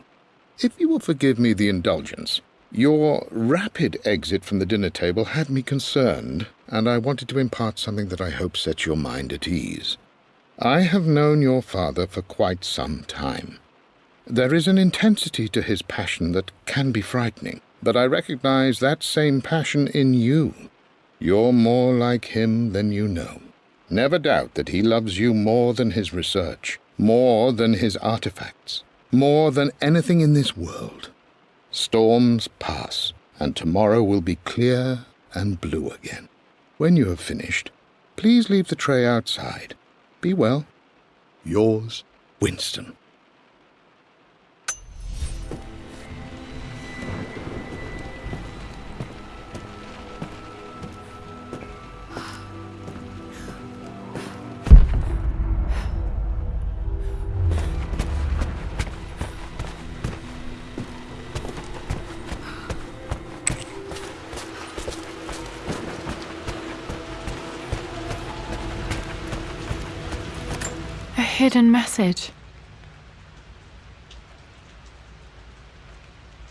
If you will forgive me the indulgence, your rapid exit from the dinner table had me concerned, and I wanted to impart something that I hope sets your mind at ease. I have known your father for quite some time. There is an intensity to his passion that can be frightening, but I recognize that same passion in you. You're more like him than you know. Never doubt that he loves you more than his research, more than his artifacts, more than anything in this world. Storms pass, and tomorrow will be clear and blue again. When you have finished, please leave the tray outside. Be well. Yours, Winston. Hidden message.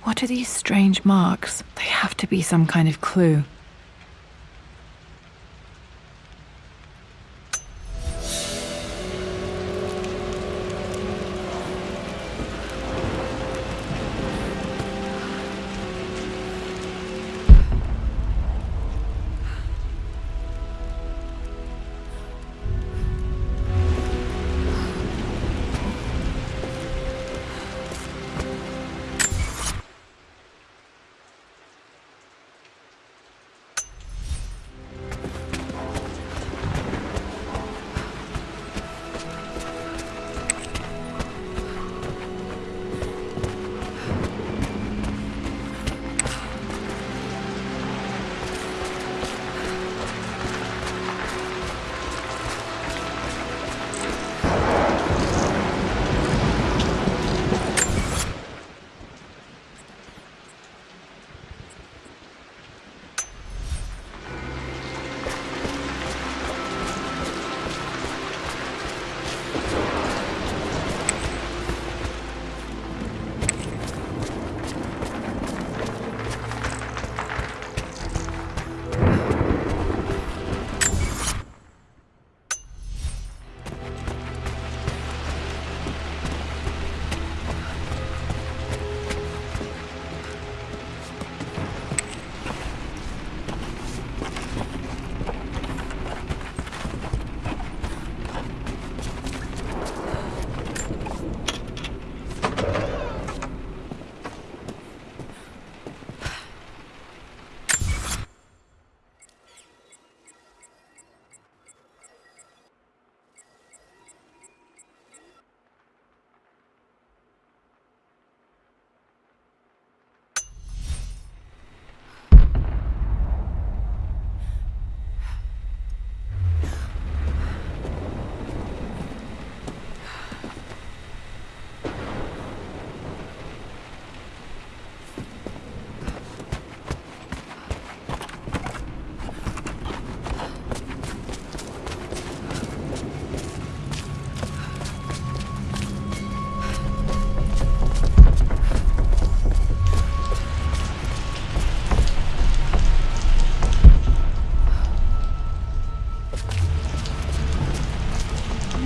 What are these strange marks? They have to be some kind of clue.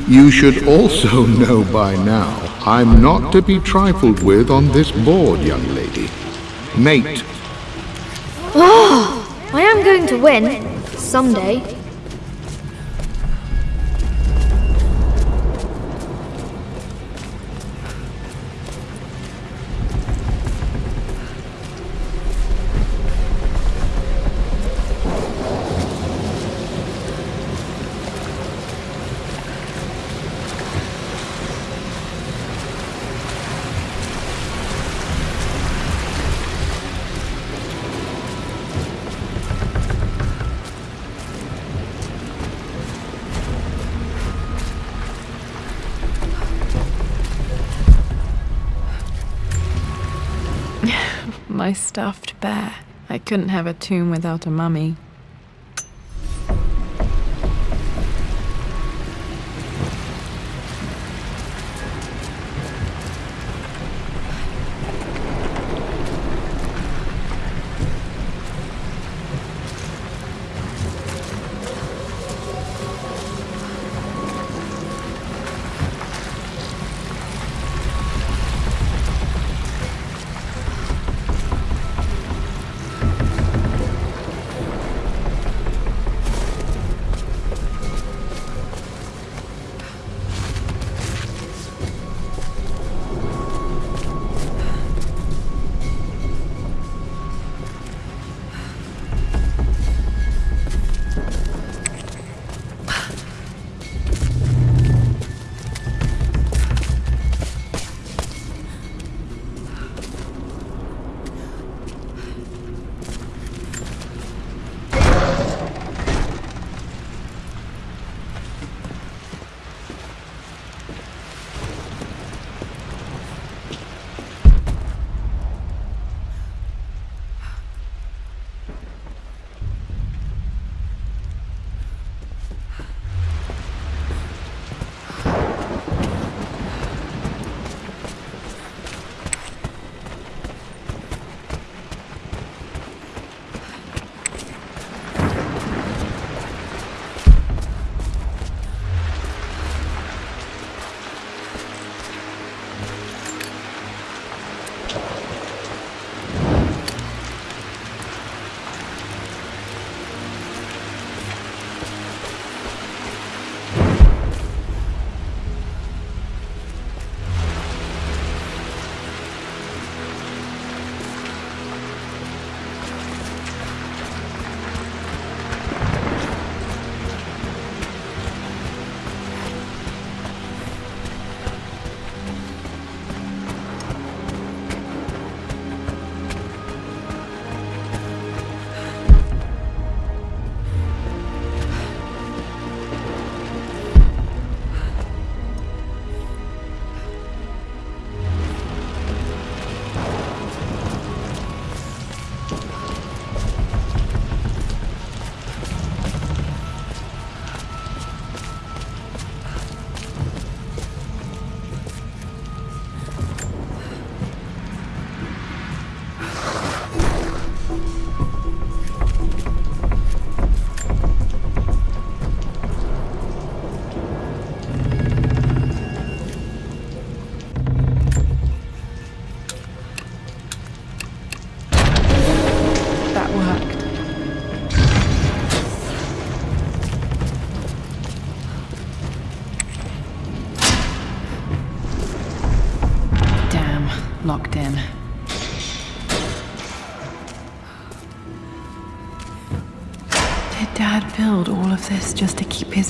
You should also know by now I'm not to be trifled with on this board, young lady. Mate. Oh, I am going to win. Someday. My stuffed bear. I couldn't have a tomb without a mummy.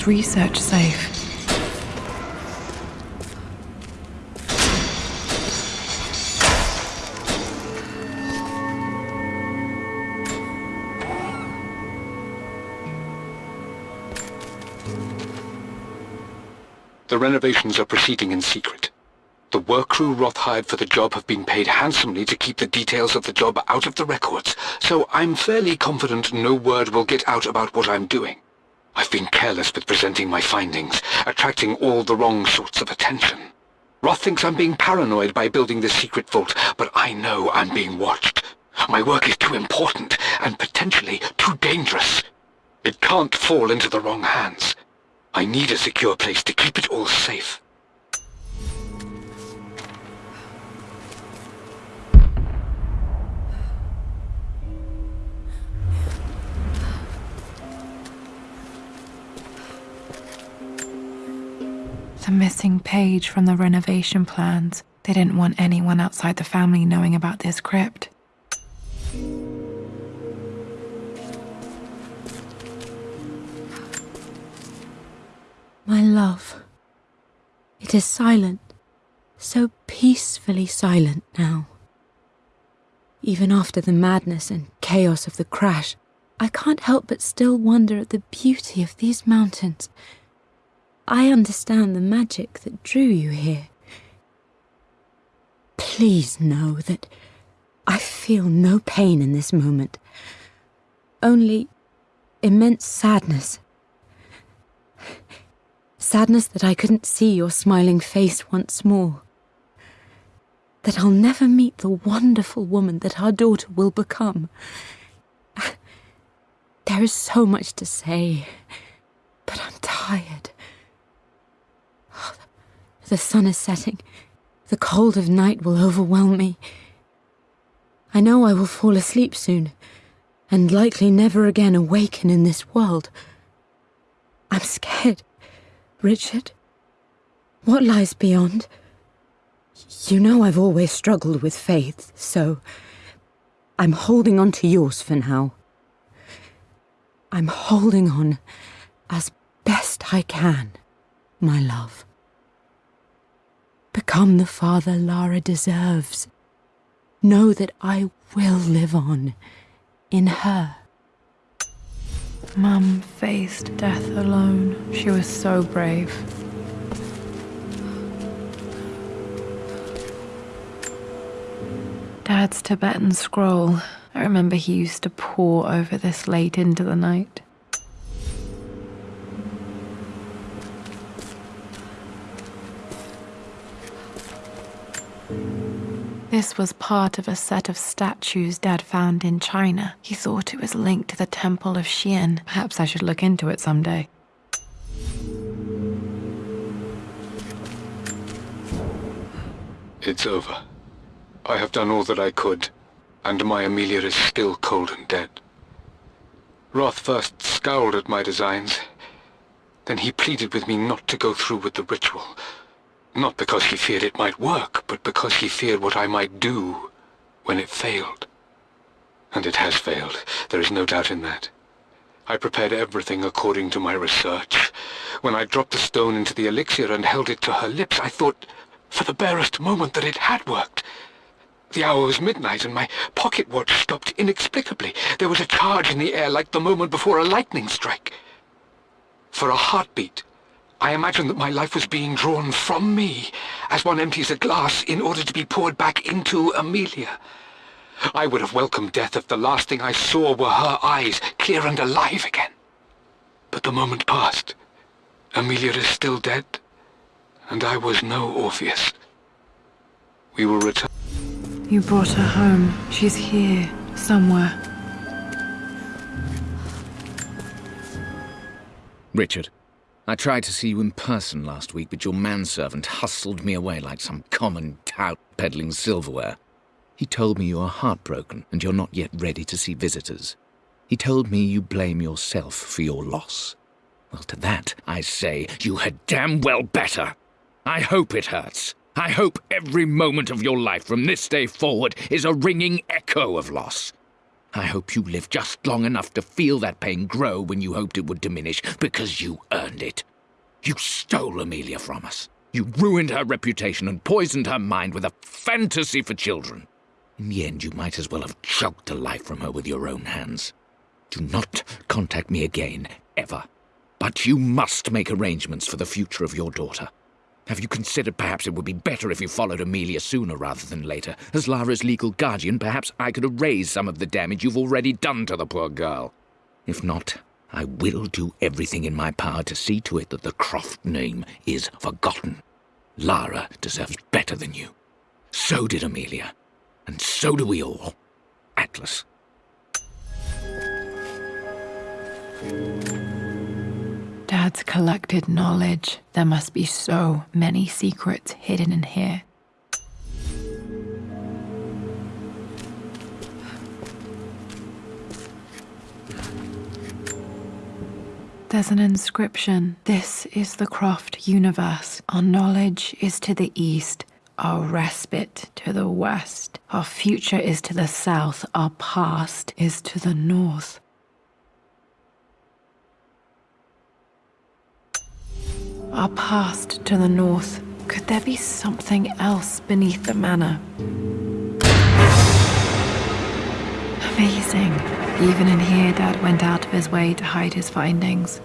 Research safe? The renovations are proceeding in secret. The work crew Roth hired for the job have been paid handsomely to keep the details of the job out of the records, so I'm fairly confident no word will get out about what I'm doing. I've been careless with presenting my findings, attracting all the wrong sorts of attention. Roth thinks I'm being paranoid by building this secret vault, but I know I'm being watched. My work is too important, and potentially too dangerous. It can't fall into the wrong hands. I need a secure place to keep it all safe. The missing page from the renovation plans. They didn't want anyone outside the family knowing about this crypt. My love. It is silent, so peacefully silent now. Even after the madness and chaos of the crash, I can't help but still wonder at the beauty of these mountains. I understand the magic that drew you here. Please know that I feel no pain in this moment, only immense sadness. Sadness that I couldn't see your smiling face once more. That I'll never meet the wonderful woman that our daughter will become. There is so much to say, but I'm tired. The sun is setting. The cold of night will overwhelm me. I know I will fall asleep soon, and likely never again awaken in this world. I'm scared. Richard? What lies beyond? You know I've always struggled with faith, so I'm holding on to yours for now. I'm holding on as best I can, my love. Become the father Lara deserves. Know that I will live on in her. Mum faced death alone. She was so brave. Dad's Tibetan scroll. I remember he used to pore over this late into the night. This was part of a set of statues Dad found in China. He thought it was linked to the Temple of Xian. Perhaps I should look into it someday. It's over. I have done all that I could, and my Amelia is still cold and dead. Roth first scowled at my designs. Then he pleaded with me not to go through with the ritual. Not because he feared it might work, but because he feared what I might do when it failed. And it has failed. There is no doubt in that. I prepared everything according to my research. When I dropped the stone into the elixir and held it to her lips, I thought for the barest moment that it had worked. The hour was midnight and my pocket watch stopped inexplicably. There was a charge in the air like the moment before a lightning strike. For a heartbeat, I imagined that my life was being drawn from me, as one empties a glass in order to be poured back into Amelia. I would have welcomed death if the last thing I saw were her eyes, clear and alive again. But the moment passed. Amelia is still dead, and I was no Orpheus. We will return. You brought her home. She's here, somewhere. Richard, I tried to see you in person last week, but your manservant hustled me away like some common tout peddling silverware. He told me you are heartbroken and you're not yet ready to see visitors. He told me you blame yourself for your loss. Well, to that I say you had damn well better. I hope it hurts. I hope every moment of your life from this day forward is a ringing echo of loss. I hope you live just long enough to feel that pain grow when you hoped it would diminish, because you earned it. You stole Amelia from us. You ruined her reputation and poisoned her mind with a fantasy for children. In the end, you might as well have choked the life from her with your own hands. Do not contact me again, ever. But you must make arrangements for the future of your daughter. Have you considered perhaps it would be better if you followed Amelia sooner rather than later? As Lara's legal guardian, perhaps I could erase some of the damage you've already done to the poor girl. If not, I will do everything in my power to see to it that the Croft name is forgotten. Lara deserves better than you. So did Amelia. And so do we all. Atlas. Dad Dad's collected knowledge. There must be so many secrets hidden in here. There's an inscription. This is the Croft universe. Our knowledge is to the east, our respite to the west. Our future is to the south, our past is to the north. Our past to the north. Could there be something else beneath the manor? Amazing. Even in here, Dad went out of his way to hide his findings.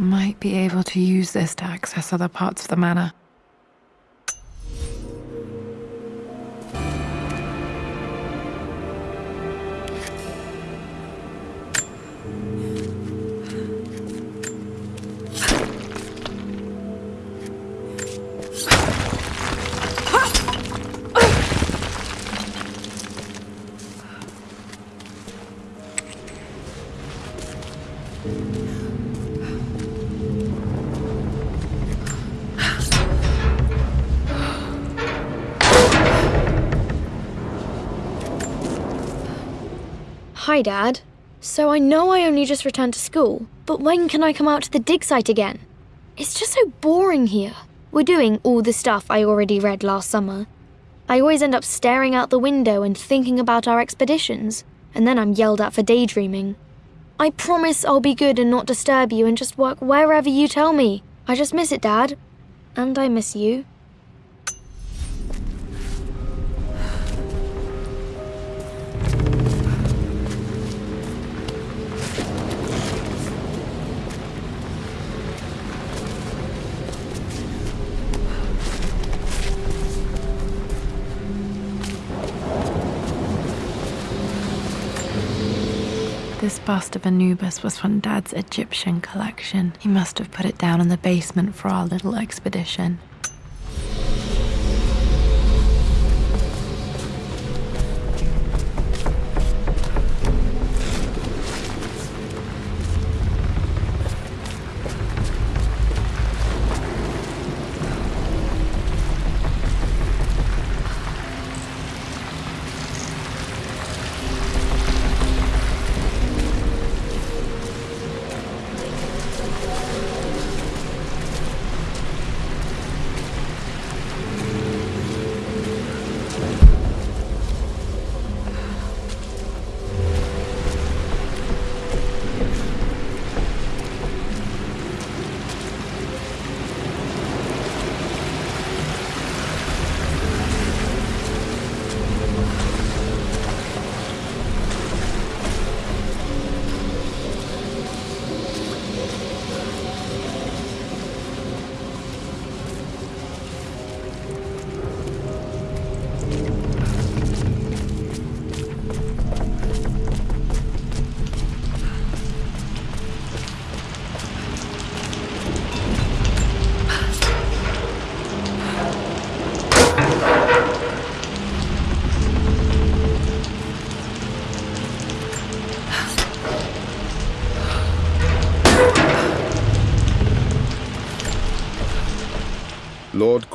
Might be able to use this to access other parts of the manor. Dad. So I know I only just returned to school, but when can I come out to the dig site again? It's just so boring here. We're doing all the stuff I already read last summer. I always end up staring out the window and thinking about our expeditions, and then I'm yelled at for daydreaming. I promise I'll be good and not disturb you and just work wherever you tell me. I just miss it, Dad. And I miss you. This bust of Anubis was from Dad's Egyptian collection. He must have put it down in the basement for our little expedition.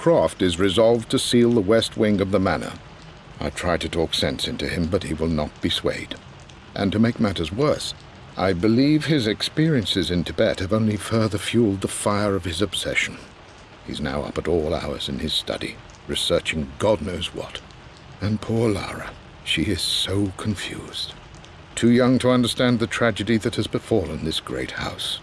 Croft is resolved to seal the west wing of the manor. I try to talk sense into him, but he will not be swayed. And to make matters worse, I believe his experiences in Tibet have only further fueled the fire of his obsession. He's now up at all hours in his study, researching God knows what. And poor Lara, she is so confused. Too young to understand the tragedy that has befallen this great house.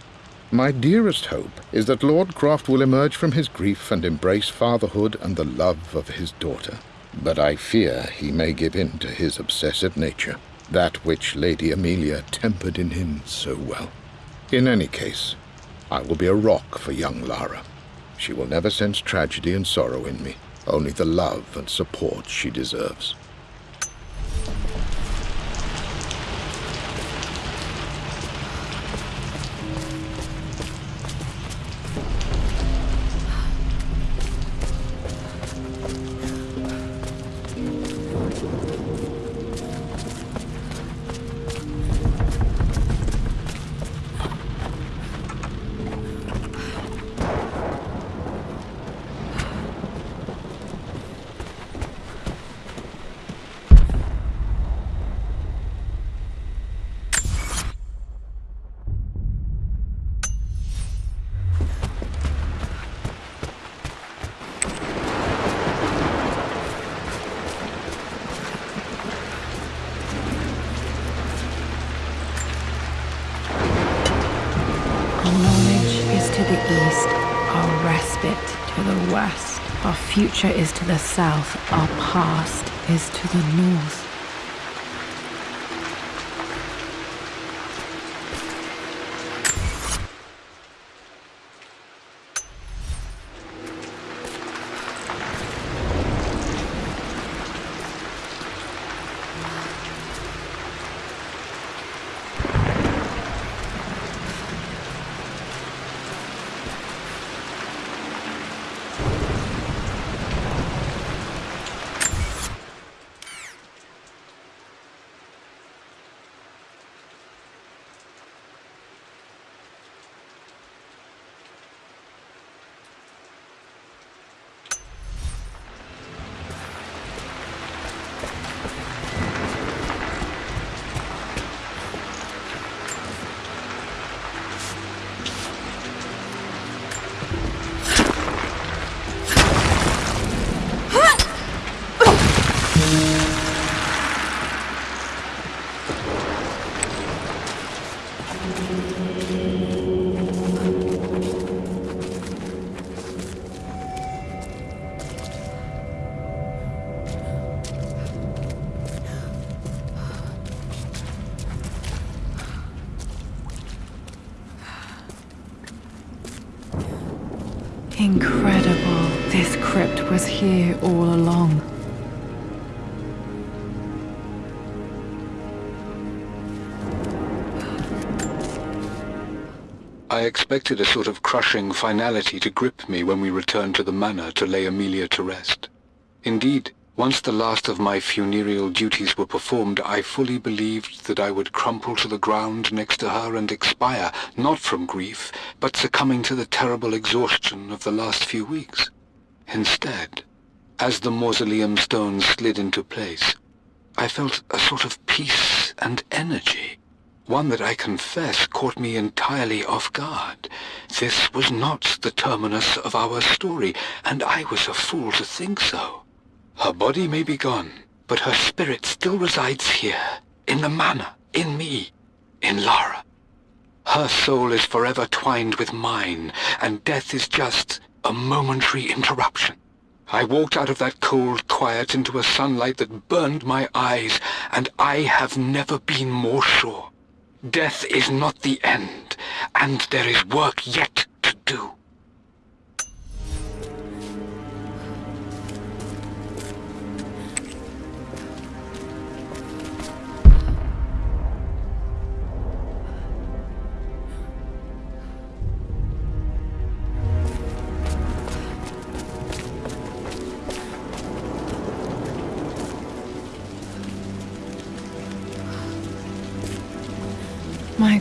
My dearest hope is that Lord Croft will emerge from his grief and embrace fatherhood and the love of his daughter. But I fear he may give in to his obsessive nature, that which Lady Amelia tempered in him so well. In any case, I will be a rock for young Lara. She will never sense tragedy and sorrow in me, only the love and support she deserves. Future is to the south, our past is to the north. Incredible. This crypt was here all along. I expected a sort of crushing finality to grip me when we returned to the manor to lay Amelia to rest. Indeed, once the last of my funereal duties were performed, I fully believed that I would crumple to the ground next to her and expire, not from grief, but succumbing to the terrible exhaustion of the last few weeks. Instead, as the mausoleum stones slid into place, I felt a sort of peace and energy, one that I confess caught me entirely off guard. This was not the terminus of our story, and I was a fool to think so. Her body may be gone, but her spirit still resides here, in the manor, in me, in Lara. Her soul is forever twined with mine, and death is just a momentary interruption. I walked out of that cold quiet into a sunlight that burned my eyes, and I have never been more sure. Death is not the end, and there is work yet to do.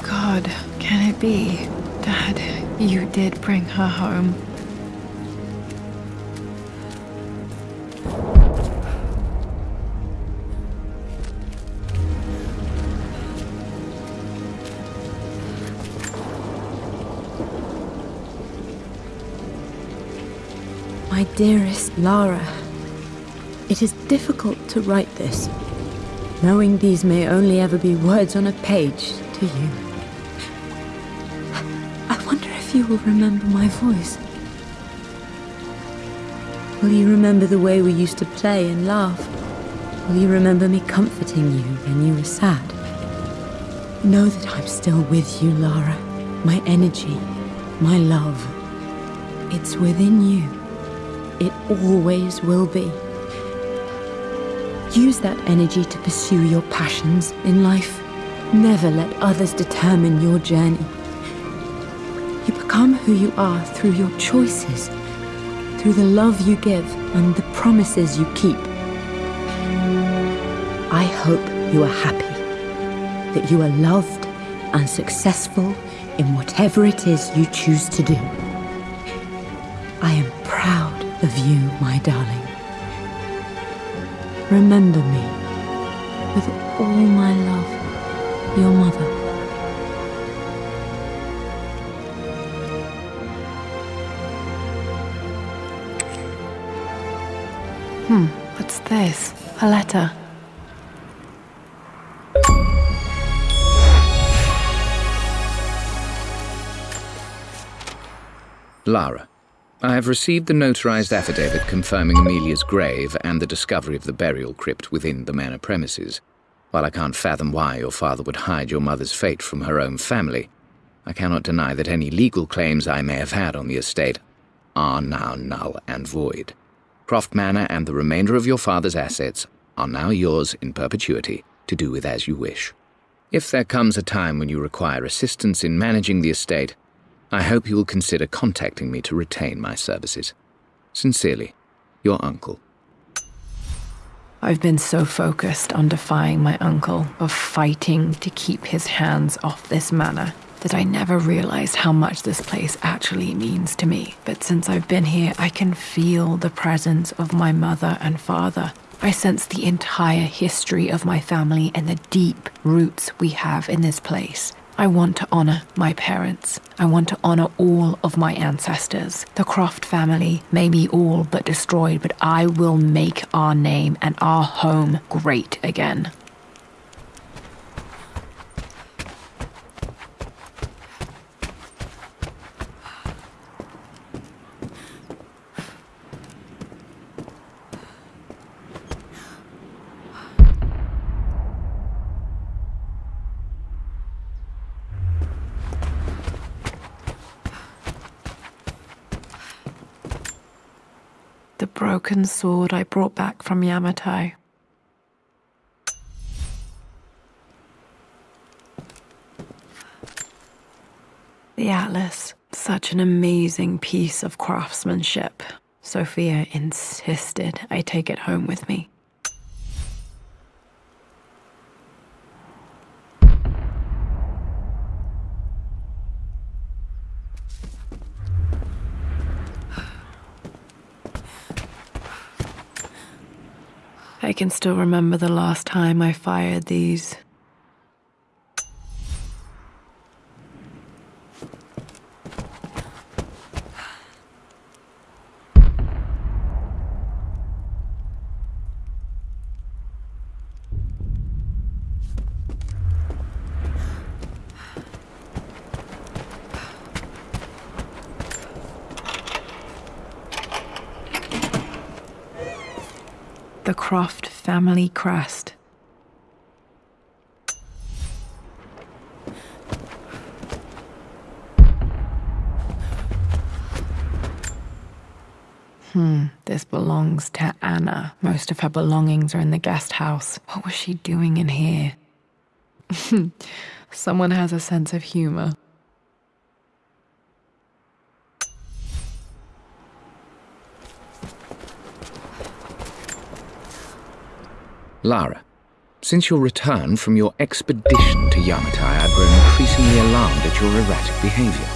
God, can it be? Dad, you did bring her home. My dearest Lara, it is difficult to write this, knowing these may only ever be words on a page to you. You will remember my voice. Will you remember the way we used to play and laugh? Will you remember me comforting you when you were sad? Know that I'm still with you, Lara. My energy, my love. It's within you. It always will be. Use that energy to pursue your passions in life. Never let others determine your journey. Become who you are through your choices, through the love you give and the promises you keep. I hope you are happy, that you are loved and successful in whatever it is you choose to do. I am proud of you, my darling. Remember me with all my love, your mother. A letter. Lara, I have received the notarized affidavit confirming Amelia's grave and the discovery of the burial crypt within the manor premises. While I can't fathom why your father would hide your mother's fate from her own family, I cannot deny that any legal claims I may have had on the estate are now null and void. Croft Manor and the remainder of your father's assets are now yours in perpetuity to do with as you wish. If there comes a time when you require assistance in managing the estate, I hope you will consider contacting me to retain my services. Sincerely, your uncle. I've been so focused on defying my uncle, of fighting to keep his hands off this manor, that I never realized how much this place actually means to me. But since I've been here, I can feel the presence of my mother and father. I sense the entire history of my family and the deep roots we have in this place. I want to honor my parents. I want to honor all of my ancestors. The Croft family may be all but destroyed, but I will make our name and our home great again. The broken sword I brought back from Yamatai. The Atlas, such an amazing piece of craftsmanship. Sophia insisted I take it home with me. I can still remember the last time I fired these. The Croft crest. Hmm, this belongs to Anna. Most of her belongings are in the guest house. What was she doing in here? Someone has a sense of humor. Lara, since your return from your expedition to Yamatai, I've grown increasingly alarmed at your erratic behavior.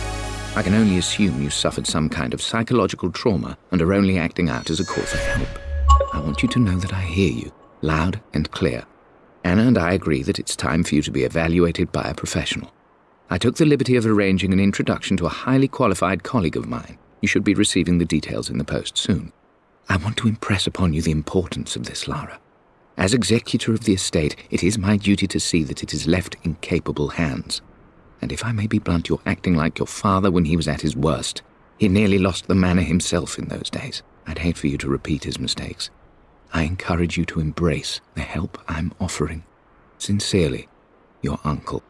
I can only assume you suffered some kind of psychological trauma and are only acting out as a call for help. I want you to know that I hear you, loud and clear. Anna and I agree that it's time for you to be evaluated by a professional. I took the liberty of arranging an introduction to a highly qualified colleague of mine. You should be receiving the details in the post soon. I want to impress upon you the importance of this, Lara. As executor of the estate, it is my duty to see that it is left in capable hands. And if I may be blunt, you're acting like your father when he was at his worst. He nearly lost the manor himself in those days. I'd hate for you to repeat his mistakes. I encourage you to embrace the help I'm offering. Sincerely, your uncle.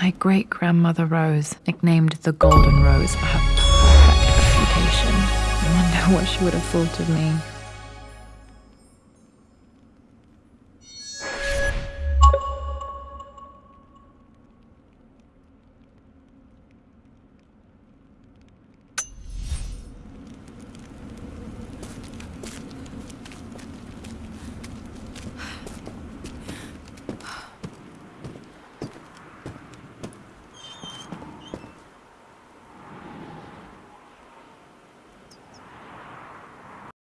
My great grandmother Rose, nicknamed the Golden Rose for her perfect reputation. I wonder what she would have thought of me